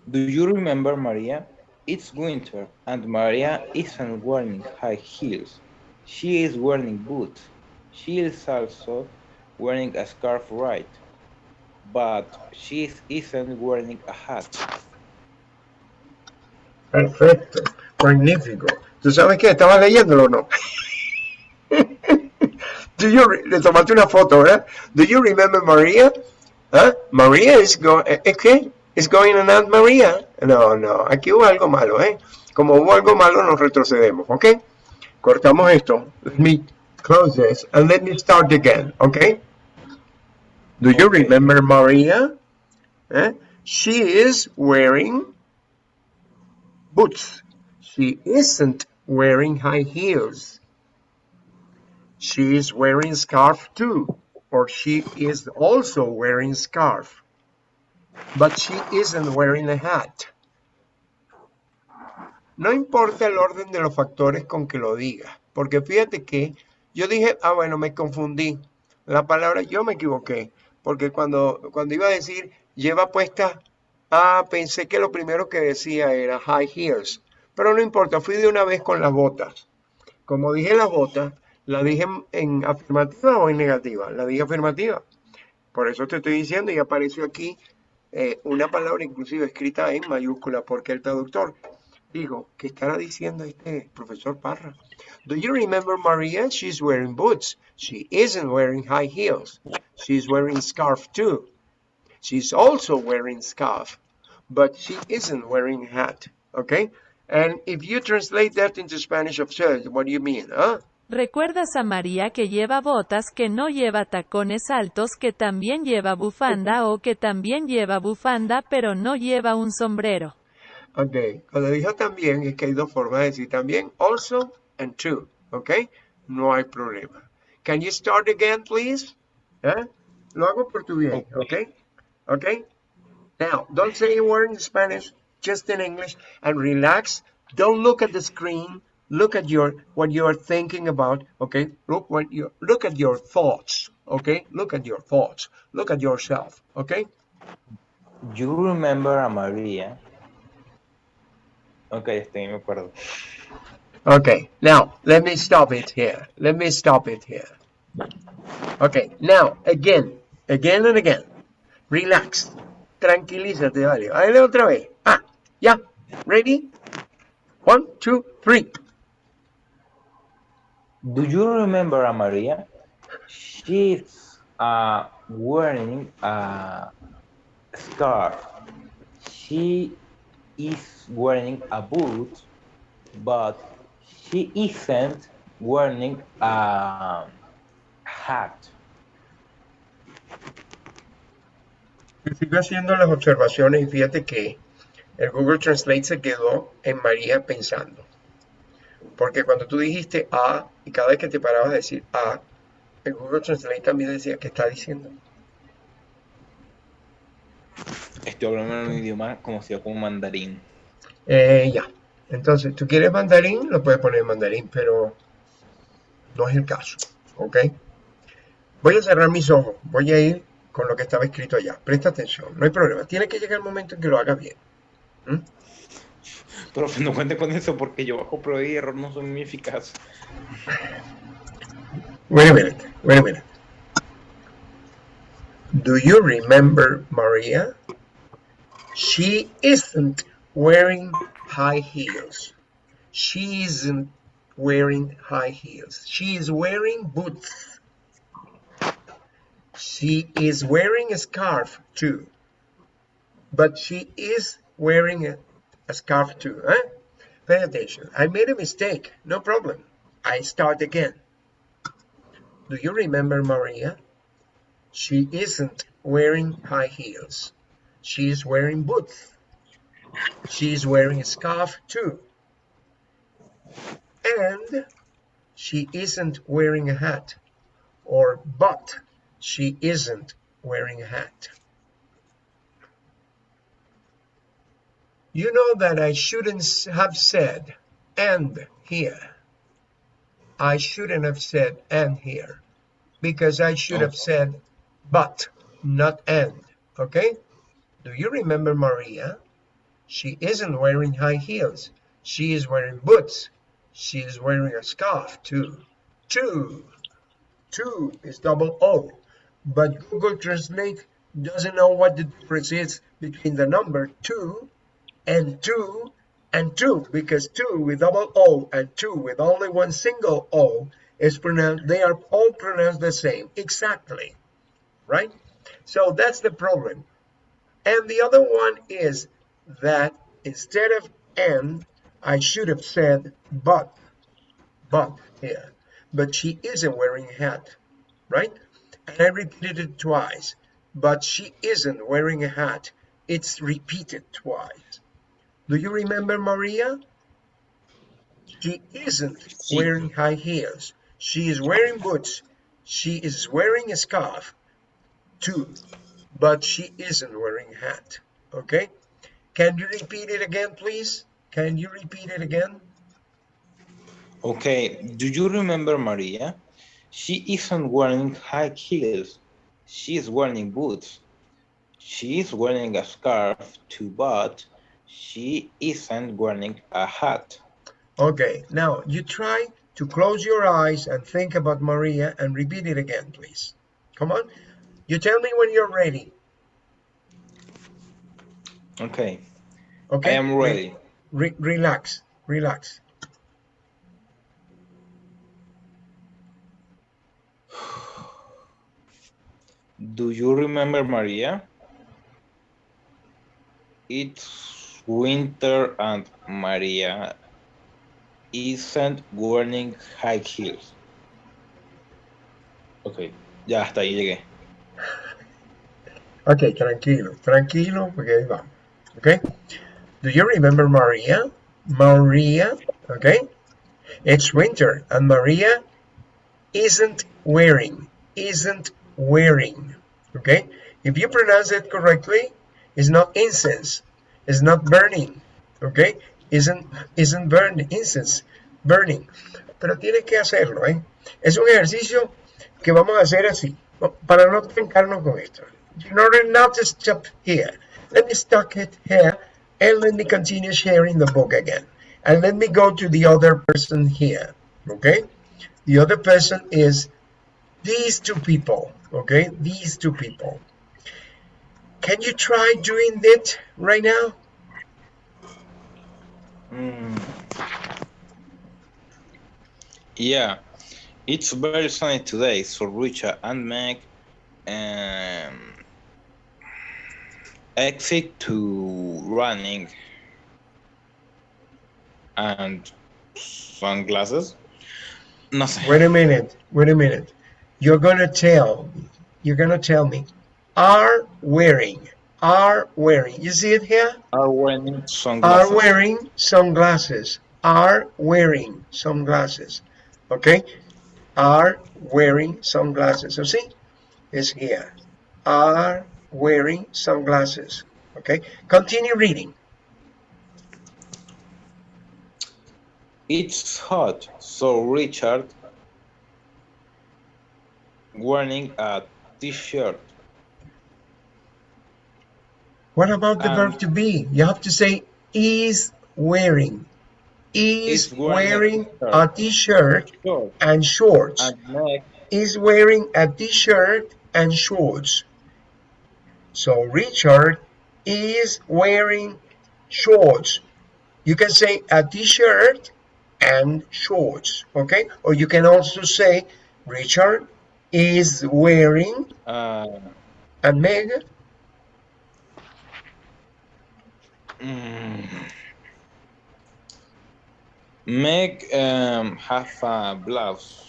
Do you remember Maria? It's winter and Maria isn't wearing high heels. She is wearing boots. She is also wearing a scarf, right? But she isn't wearing a hat. Perfecto. Magnífico. ¿Tú sabes qué? ¿Estabas leyéndolo o no? Do you le tomaste una foto, ¿verdad? Do you remember Maria? ¿Ah? Maria is going, ¿es qué? Is going on Aunt Maria? No, no, aquí hubo algo malo, ¿eh? Como hubo algo malo, nos retrocedemos, ¿ok? Cortamos esto. Let me close this and let me start again, ¿ok? Do you remember Maria? Eh? She is wearing boots. She isn't wearing high heels. She is wearing scarf too, or she is also wearing scarf. But she isn't wearing a hat. No importa el orden de los factores con que lo diga, porque fíjate que yo dije, ah, bueno, me confundí. La palabra yo me equivoqué, porque cuando, cuando iba a decir lleva puesta, ah, pensé que lo primero que decía era high heels, pero no importa, fui de una vez con las botas. Como dije las botas, la dije en, en afirmativa o en negativa, la dije afirmativa. Por eso te estoy diciendo y apareció aquí eh, una palabra inclusive escrita en mayúscula, porque el traductor dijo, ¿qué estará diciendo este profesor Parra? Do you remember Maria? She's wearing boots. She isn't wearing high heels. She's wearing scarf too. She's also wearing scarf, but she isn't wearing hat. Okay? And if you translate that into Spanish absurd, what do you mean? Huh? ¿Recuerdas a María que lleva botas, que no lleva tacones altos, que también lleva bufanda o que también lleva bufanda pero no lleva un sombrero? Ok, cuando dijo también, es que hay dos formas de decir también, also and too, ok, no hay problema. Can you start again, please? ¿Eh? Lo hago por tu bien, ok, ok. Now, don't say a word in Spanish, just in English, and relax. Don't look at the screen. Look at your what you are thinking about. Okay, look what you look at your thoughts. Okay, look at your thoughts. Look at yourself. Okay. You remember a Maria? Ok, estoy, me acuerdo. Okay, now let me stop it here. Let me stop it here. Okay, now again, again and again. Relax. Tranquilízate, vale. Dale otra vez. Ah, ya. Ready? One, two, three. Do you remember Maria? She's uh, wearing a scarf. She is wearing a boot, but she isn't wearing a hat. Sigo haciendo las observaciones y fíjate que el Google Translate se quedó en María pensando. Porque cuando tú dijiste A y cada vez que te parabas a decir A, el Google Translate también decía que está diciendo. Estoy hablando en un idioma conocido como mandarín. Eh, ya. Entonces, tú quieres mandarín, lo puedes poner en mandarín, pero no es el caso. ¿Ok? Voy a cerrar mis ojos. Voy a ir con lo que estaba escrito allá. Presta atención. No hay problema. Tiene que llegar el momento en que lo hagas bien. ¿Mm? Profe, no cuente con eso porque yo bajo prueba y error no son muy eficaces. Wait a minute. Wait a minute. Do you remember Maria? She isn't wearing high heels. She isn't wearing high heels. She is wearing boots. She is wearing a scarf too. But she is wearing a, a scarf too. Huh? Pay attention. I made a mistake. No problem. I start again. Do you remember Maria? She isn't wearing high heels. She is wearing boots. She is wearing a scarf too. And she isn't wearing a hat. Or but she isn't wearing a hat. You know that I shouldn't have said and here. I shouldn't have said and here because I should have said but, not and. Okay? Do you remember Maria? She isn't wearing high heels. She is wearing boots. She is wearing a scarf too. Two. Two is double O. But Google Translate doesn't know what the difference is between the number two and two and two because two with double O and two with only one single O is pronounced, they are all pronounced the same. Exactly. Right? So that's the problem. And the other one is that instead of and, I should have said but, but here. But she isn't wearing a hat, right? And I repeated it twice. But she isn't wearing a hat. It's repeated twice. Do you remember Maria? She isn't wearing high heels. She is wearing boots. She is wearing a scarf too, but she isn't wearing a hat. Okay? Can you repeat it again, please? Can you repeat it again? Okay, do you remember Maria? She isn't wearing high heels. She is wearing boots. She is wearing a scarf too, but she isn't wearing a hat. Okay, now you try to close your eyes and think about Maria and repeat it again, please. Come on. You tell me when you're ready. Okay, Okay? I am ready. Re- relax, relax. Do you remember Maria? It's winter and Maria isn't wearing high heels. Ok, ya hasta ahí llegué. Okay, tranquilo, tranquilo, porque ahí vamos. Okay? Do you remember Maria? Maria, okay? It's winter and Maria isn't wearing, isn't wearing, okay? If you pronounce it correctly, it's not incense, it's not burning, okay? Isn't, isn't burning, incense, burning. Pero tienes que hacerlo, ¿eh? Es un ejercicio que vamos a hacer así, para no trancarnos con esto. In order not to stop here, let me stop it here and let me continue sharing the book again. And let me go to the other person here, okay? The other person is these two people, okay? These two people. Can you try doing it right now? Mm. Yeah, it's very sunny today, so Richard and Meg um, exit to running and sunglasses. No sé. Wait a minute. Wait a minute. You're gonna tell. You're gonna tell me. Are wearing. Are wearing. You see it here? Are wearing sunglasses Are wearing sunglasses. Are wearing sunglasses. Okay? Are wearing sunglasses. So see? It's here. Are wearing sunglasses. Okay? Continue reading. It's hot, so Richard wearing a t-shirt. What about the Um, verb to be? You have to say is wearing. Is Is wearing wearing a t-shirt and shorts. and Is wearing a t-shirt and shorts. So Richard is wearing shorts. You can say a t-shirt and shorts, okay? Or you can also say Richard is wearing uh, a Meg mm, Meg um, have a blouse.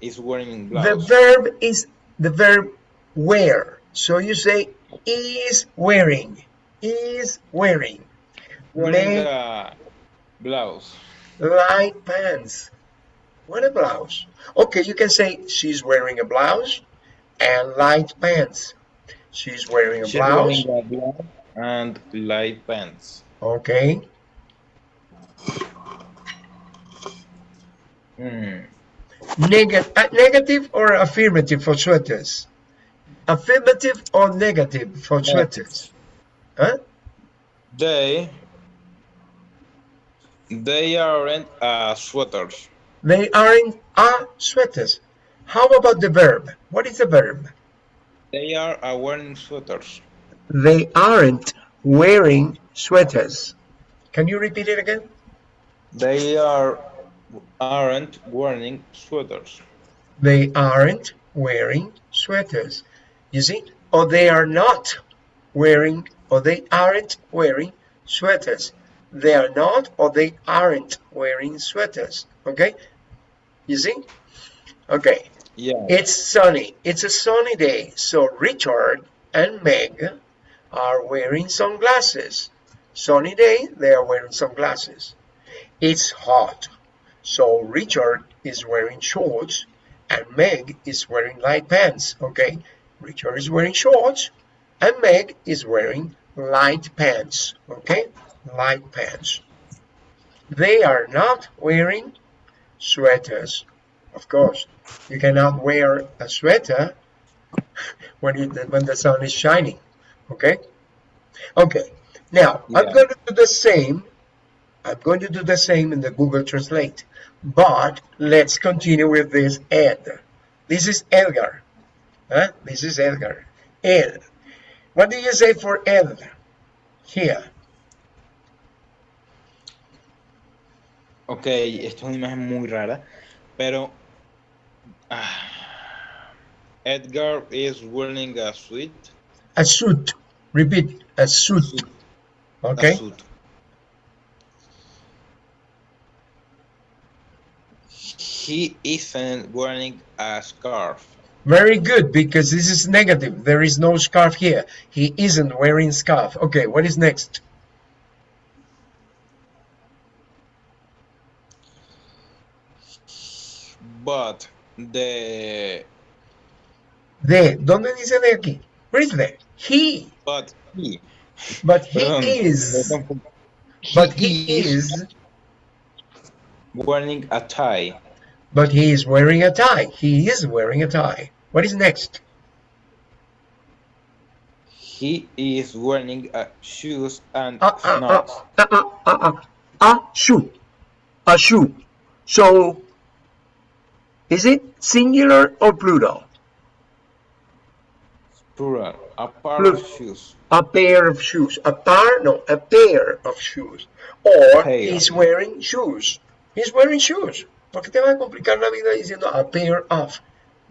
Is wearing blouse. The verb is the verb wear. So you say is wearing, is wearing. wearing Meg a blouse. light pants. What a blouse. Okay, you can say she's wearing a blouse and light pants. She's wearing a She's blouse. wearing a blouse and light pants. Okay. Hmm. Neg- uh, negative or affirmative for sweaters? Affirmative or negative for sweaters? Huh? They they aren't uh, sweaters. They aren't are sweaters. How about the verb? What is the verb? They are uh, wearing sweaters. They aren't wearing sweaters. Can you repeat it again? They are aren't wearing sweaters. They aren't wearing sweaters. You see? Or they are not wearing, or they aren't wearing sweaters. They are not, or they aren't wearing sweaters. Okay? You see? Okay. Yeah. It's sunny. It's a sunny day. So Richard and Meg are wearing sunglasses. Sunny day, they are wearing sunglasses. It's hot. So Richard is wearing shorts and Meg is wearing light pants. Okay? Richard is wearing shorts and Meg is wearing light pants. Okay? Light pants. They are not wearing sweaters. Of course, you cannot wear a sweater when when the sun is shining. Okay? Okay. Now, I'm going to do the same. I'm going to do the same in the Google Translate. But let's continue with this Ed. This is Edgar. Huh? This is Edgar. Ed. What do you say for Ed? Here. Ok, esto es una imagen muy rara, pero ah, Edgar is wearing a suit. A suit. Repeat. A suit. Okay? He isn't wearing a scarf. Very good, because this is negative. There is no scarf here. He isn't wearing scarf. Okay, what is next? But the De. ¿Dónde dice de aquí? Where is de? He. but he But he perdón, is. But he is. wearing a tie. But he is wearing a tie. He is wearing a tie. What is next? He is wearing a shoes and Uh, uh, uh, uh, uh, uh, uh, a shoe. A shoe. So, is it singular or plural? Plural. A pair of shoes. A pair of shoes. A pair? No, a pair of shoes. Or he's wearing shoes. He's wearing shoes. ¿Por qué te vas a complicar la vida diciendo a pair of?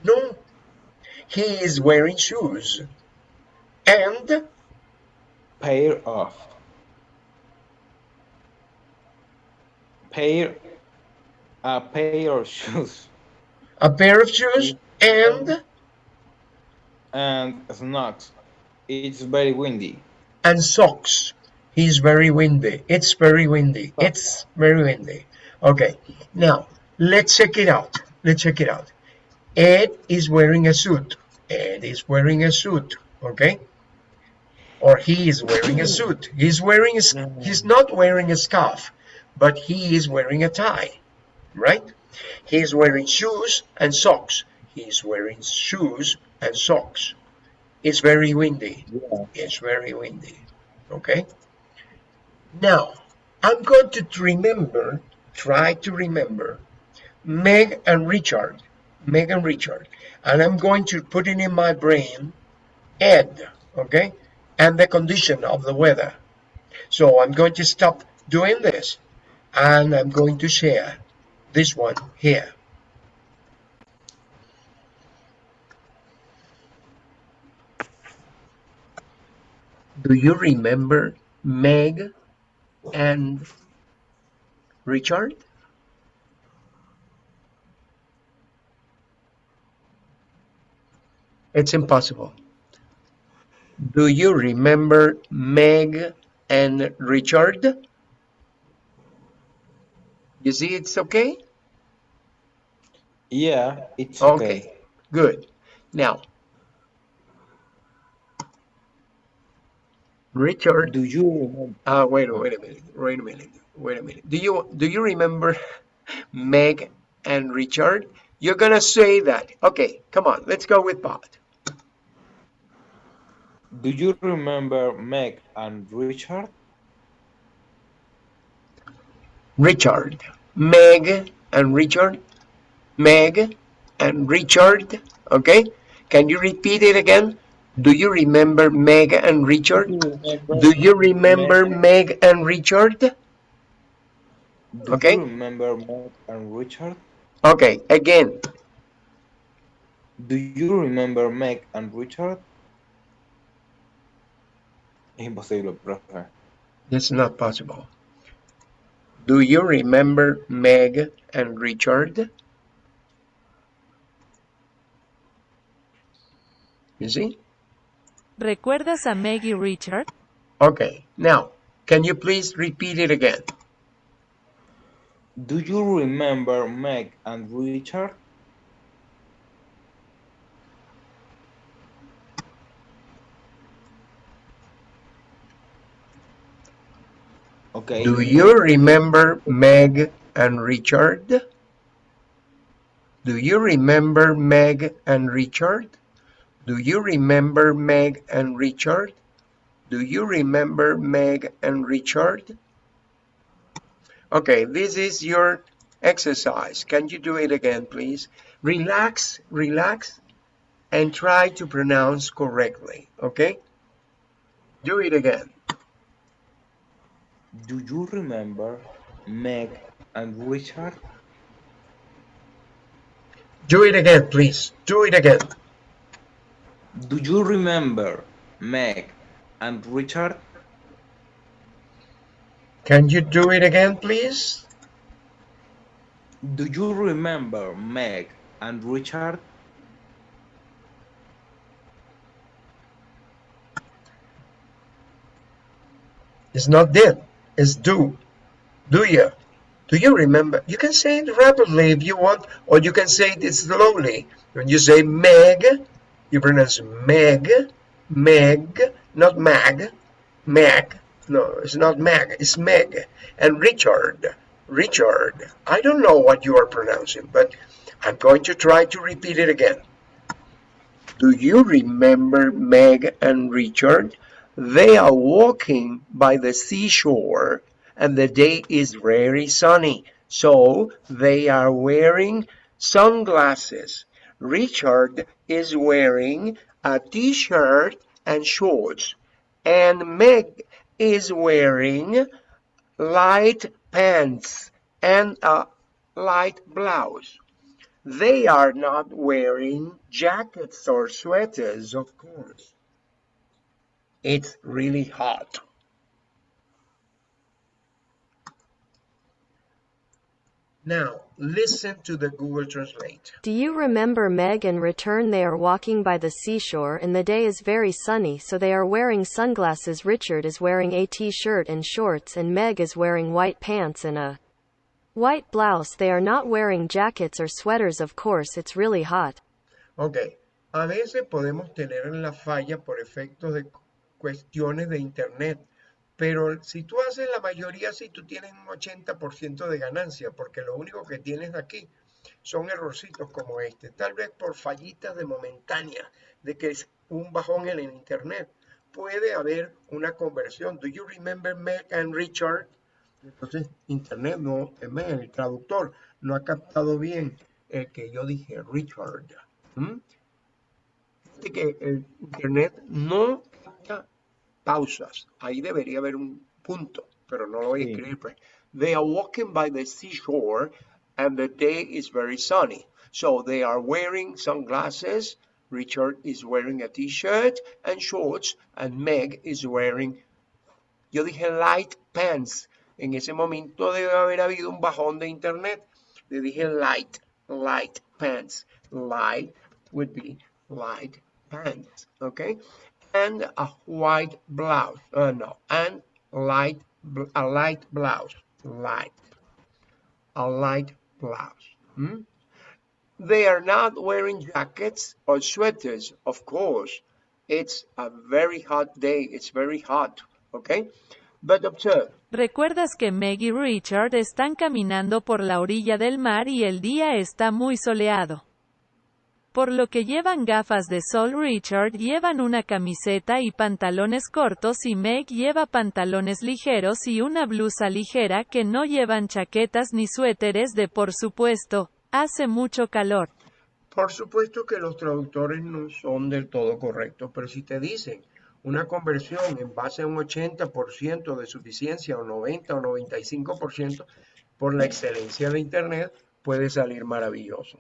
No. He is wearing shoes. And Pair of. Pair. A pair of shoes. a pair of shoes and and snacks. It's very windy. and socks. He's very windy. It's very windy. It's very windy. Okay, now let's check it out. Let's check it out. Ed is wearing a suit. Ed is wearing a suit. Okay, or he is wearing a suit. He's wearing a, he's not wearing a scarf, but he is wearing a tie, right? He's wearing shoes and socks. He's wearing shoes and socks. It's very windy. Yeah. It's very windy. Okay. Now, I'm going to remember, try to remember Meg and Richard. Meg and Richard. And I'm going to put it in my brain Ed. Okay. And the condition of the weather. So I'm going to stop doing this and I'm going to share this one here. Do you remember Meg and Richard? It's impossible. Do you remember Meg and Richard? You see it's okay? Yeah, it's Okay, okay. good. Now, Richard Do you remember? Uh, wait, a- wait a minute. Wait a minute. Wait a minute. Do you do you remember Meg and Richard? You're gonna say that. Okay, come on. Let's go with Bob. Do you remember Meg and Richard? Richard. Meg and Richard. Meg and Richard. Okay. Can you repeat it again? Do you remember Meg and Richard? Mm, Do you remember Meg and Richard? Do Okay. you remember Meg and Richard? Okay. Again. Do you remember Meg and Richard? Es imposible, profe. That's not possible. Do you remember Meg and Richard? You see? ¿Recuerdas a Meg y Richard? Okay, now, can you please repeat it again? Do you remember Meg and Richard? Okay. Do you remember Meg and Richard? Do you remember Meg and Richard? Do you remember Meg and Richard? Do you remember Meg and Richard? Okay, this is your exercise. Can you do it again, please? Relax, relax, and try to pronounce correctly, okay? Do it again. Do you remember Meg and Richard? Do it again, please. Do it again. Do you remember Meg and Richard? Can you do it again, please? Do you remember Meg and Richard? It's not did, it's do. Do you? Do you remember? You can say it rapidly if you want, or you can say it slowly. When you say Meg, you pronounce Meg, Meg, not Mag, Meg. No, it's not Meg, it's Meg. And Richard, Richard. I don't know what you are pronouncing, but I'm going to try to repeat it again. Do you remember Meg and Richard? They are walking by the seashore and the day is very sunny. So they are wearing sunglasses. Richard is wearing a t-shirt and shorts. And Meg is wearing light pants and a light blouse. They are not wearing jackets or sweaters, of course. It's really hot. Now, listen to the Google Translate. Do you remember Meg and Return? They are walking by the seashore and the day is very sunny, so they are wearing sunglasses. Richard is wearing a t shirt and shorts, and Meg is wearing white pants and a white blouse. They are not wearing jackets or sweaters, of course, it's really hot. Ok, a veces podemos tener la falla por efectos de cuestiones de internet, pero si tú haces la mayoría, sí, tú tienes un 80% de ganancia, porque lo único que tienes aquí son errorcitos como este, tal vez por fallitas de momentánea, de que es un bajón en el internet. Puede haber una conversión. Do you remember Meg and Richard? Entonces, internet no, el traductor no ha captado bien el que yo dije Richard. ¿Mm? que el internet no pausas. Ahí debería haber un punto, pero no lo voy a escribir. pues. They are walking by the seashore and the day is very sunny. So they are wearing sunglasses. Richard is wearing a t-shirt and shorts and Meg is wearing, yo dije light pants. En ese momento debe haber habido un bajón de internet. Le dije light, light pants. Light would be light pants, okay? And a white blouse, uh, no, and light, a light blouse, light, a light blouse. hmm? They are not wearing jackets or sweaters, of course. It's a very hot day, it's very hot, okay? But observe, ¿Recuerdas que Meg y Richard están caminando por la orilla del mar y el día está muy soleado? Por lo que llevan gafas de sol Richard llevan una camiseta y pantalones cortos y Meg lleva pantalones ligeros y una blusa ligera que no llevan chaquetas ni suéteres de por supuesto, hace mucho calor. Por supuesto que los traductores no son del todo correctos, pero si te dicen una conversión en base a un 80% de suficiencia o 90 o 95% por la excelencia de Internet, puede salir maravilloso.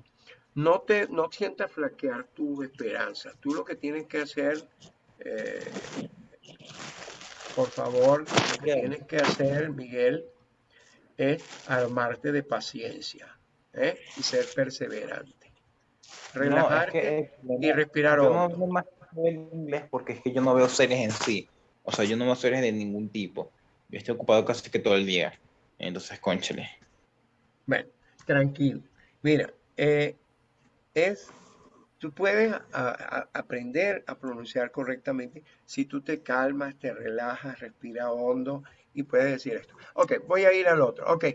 No te no sientas flaquear tu esperanza. Tú lo que tienes que hacer, eh, por favor, lo que tienes que hacer, Miguel, es armarte de paciencia ¿eh? y ser perseverante. No, Relajarte es que y respirar yo no hondo. veo más el inglés porque es que yo no veo series en sí. O sea, yo no veo series de ningún tipo. Yo estoy ocupado casi que todo el día. Entonces, conchale. Bueno, tranquilo. Mira, eh, es, tú puedes a- a- aprender a pronunciar correctamente si tú te calmas, te relajas, respira hondo y puedes decir esto. Ok, voy a ir al otro. Ok,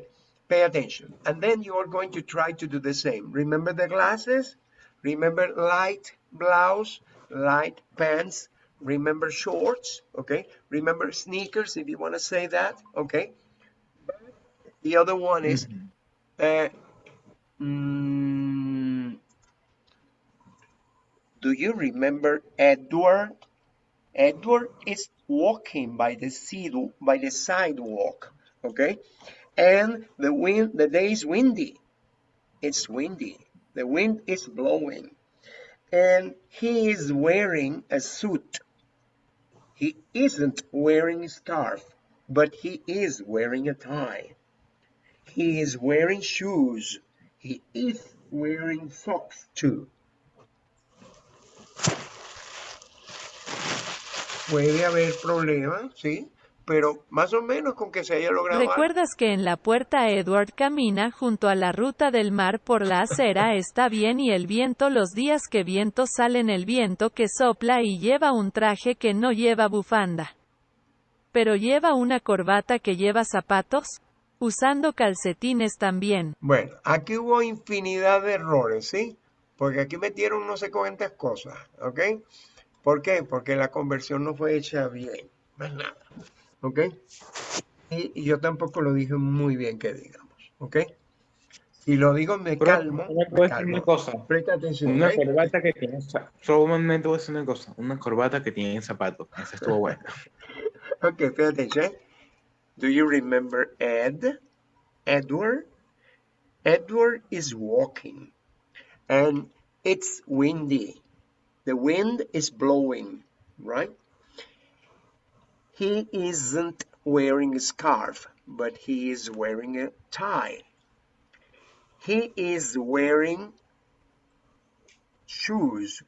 pay attention. And then you are going to try to do the same. Remember the glasses? Remember light blouse, light pants. Remember shorts, okay? Remember sneakers if you want to say that, okay? The other one is uh, mm, do you remember Edward? Edward is walking by the sea- by the sidewalk, okay? And the wind, the day is windy. It's windy. The wind is blowing. And he is wearing a suit. He isn't wearing a scarf, but he is wearing a tie. He is wearing shoes. He is wearing socks too. Puede haber problemas, sí, pero más o menos con que se haya logrado algo. ¿Recuerdas que en la puerta Edward camina junto a la ruta del mar por la acera está bien y el viento los días que viento salen el viento que sopla y lleva un traje que no lleva bufanda? Pero lleva una corbata que lleva zapatos? Usando calcetines también. Bueno, aquí hubo infinidad de errores, ¿sí? Porque aquí metieron no sé cuántas cosas, ¿ok? ¿Por qué? Porque la conversión no fue hecha bien, más nada, ¿ok? Y, y yo tampoco lo dije muy bien que digamos, ¿ok? Si lo digo me Pero, calmo, ¿me decir una cosa? Presta atención, Una ¿ok? corbata que tiene za- solamente voy a decir una cosa, una corbata que tiene zapatos. Esa estuvo buena. Okay, pay attention. Do you remember Ed? Edward? Edward is walking and it's windy. The wind is blowing, right? He isn't wearing a scarf, but he is wearing a tie. He is wearing shoes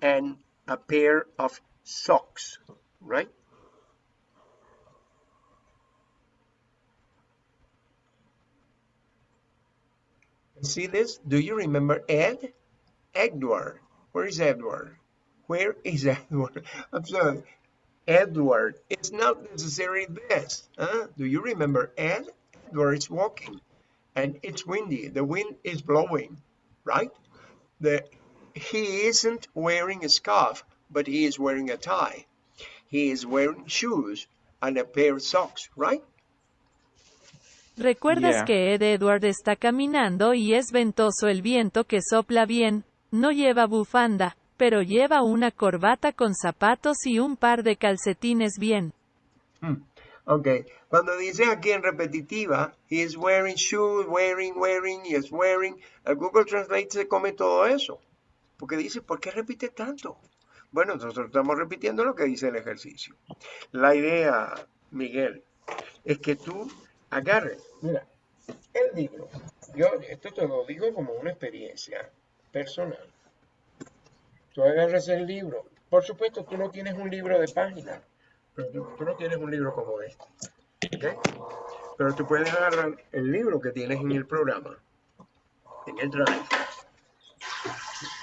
and a pair of socks, right? See this? Do you remember Ed? Edward. Where is Edward? Where is Edward? I'm sorry. Edward. It's not necessarily this. Huh? Do you remember Ed? Edward is walking and it's windy. The wind is blowing, right? The, he isn't wearing a scarf, but he is wearing a tie. He is wearing shoes and a pair of socks, right? ¿Recuerdas Yeah. que Ed Edward está caminando y es ventoso el viento que sopla bien? No lleva bufanda, pero lleva una corbata con zapatos y un par de calcetines bien. Hmm. Ok, cuando dice aquí en repetitiva, is wearing shoes, wearing, wearing, he is wearing, el Google Translate se come todo eso. Porque dice, ¿por qué repite tanto? Bueno, nosotros estamos repitiendo lo que dice el ejercicio. La idea, Miguel, es que tú agarres, mira, el libro. Yo esto te lo digo como una experiencia personal. Tú agarras el libro. Por supuesto, tú no tienes un libro de páginas, pero tú, no tienes un libro como este. ¿ok? Pero tú puedes agarrar el libro que tienes en el programa, en el Drive.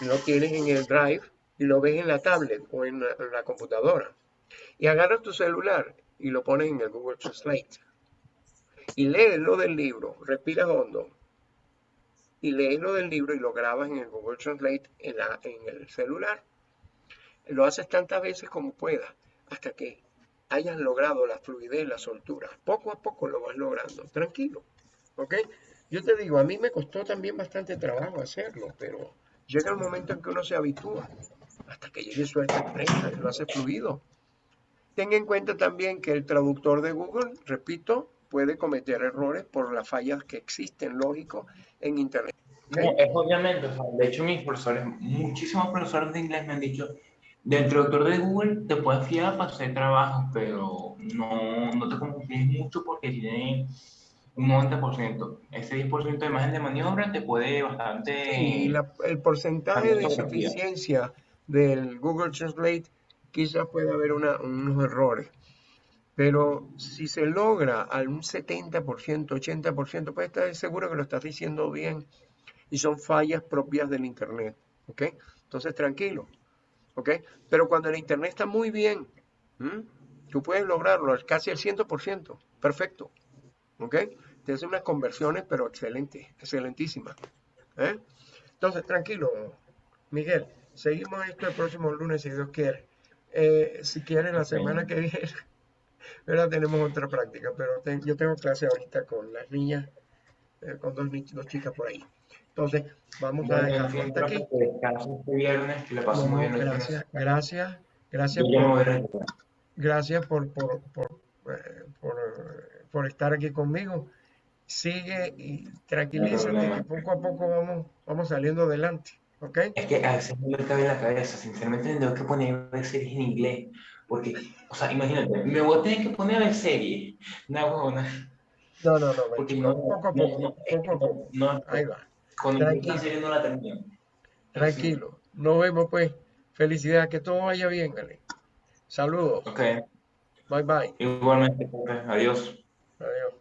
Lo tienes en el Drive y lo ves en la tablet o en la, en la computadora. Y agarras tu celular y lo pones en el Google Translate. Y lees lo del libro, respiras hondo. Y lees lo del libro y lo grabas en el Google Translate en, la, en el celular. Lo haces tantas veces como puedas hasta que hayas logrado la fluidez, la soltura. Poco a poco lo vas logrando, tranquilo. ¿Ok? Yo te digo, a mí me costó también bastante trabajo hacerlo, pero llega el momento en que uno se habitúa hasta que llegue su expresa y lo hace fluido. Ten en cuenta también que el traductor de Google, repito, puede cometer errores por las fallas que existen, lógico, en Internet. ¿ok? No, es obviamente, o sea, de hecho mis profesores, muchísimos profesores de inglés me han dicho, del traductor de Google te puedes fiar para hacer trabajos, pero no, no te confíes mucho porque tiene un 90%. Ese 10% de margen de maniobra te puede bastante... Y la- el porcentaje de insuficiencia del Google Translate quizás pueda haber una- unos errores. Pero si se logra a un 70%, 80%, puedes estar seguro que lo estás diciendo bien y son fallas propias del Internet. ¿Ok? Entonces, tranquilo. ¿Ok? Pero cuando el Internet está muy bien, ¿m? tú puedes lograrlo al casi al 100%. Perfecto. ¿Ok? Te hacen unas conversiones, pero excelentes, excelentísimas. ¿eh? Entonces, tranquilo, Miguel. Seguimos esto el próximo lunes, si Dios quiere. Eh, si quieres, la semana que viene, ¿verdad? tenemos otra práctica, pero te- yo tengo clase ahorita con las niñas, eh, con dos, dos chicas por ahí. Entonces, vamos a fin, hasta aquí. este viernes, que la pasen No, muy bien. gracias, gracias, gracias por, gracias por, por, por, eh, por, por estar aquí conmigo. Sigue y tranquilízate, problema. que poco a poco vamos, vamos saliendo adelante, ¿ok? Es que a veces no me cabe en la cabeza, sinceramente me tengo que poner a series en inglés, porque, o sea, imagínate, me voy a tener que poner a ver series, no, huevona, No, no, no, porque no, poco a poco, no, poco a poco. no, Ahí va, con Tranquilo. esta serie no la termino. tranquilo. Nos vemos pues. Felicidades, que todo vaya bien, Ale. Saludos. Ok, Bye bye. igualmente, profe, adiós. Adiós.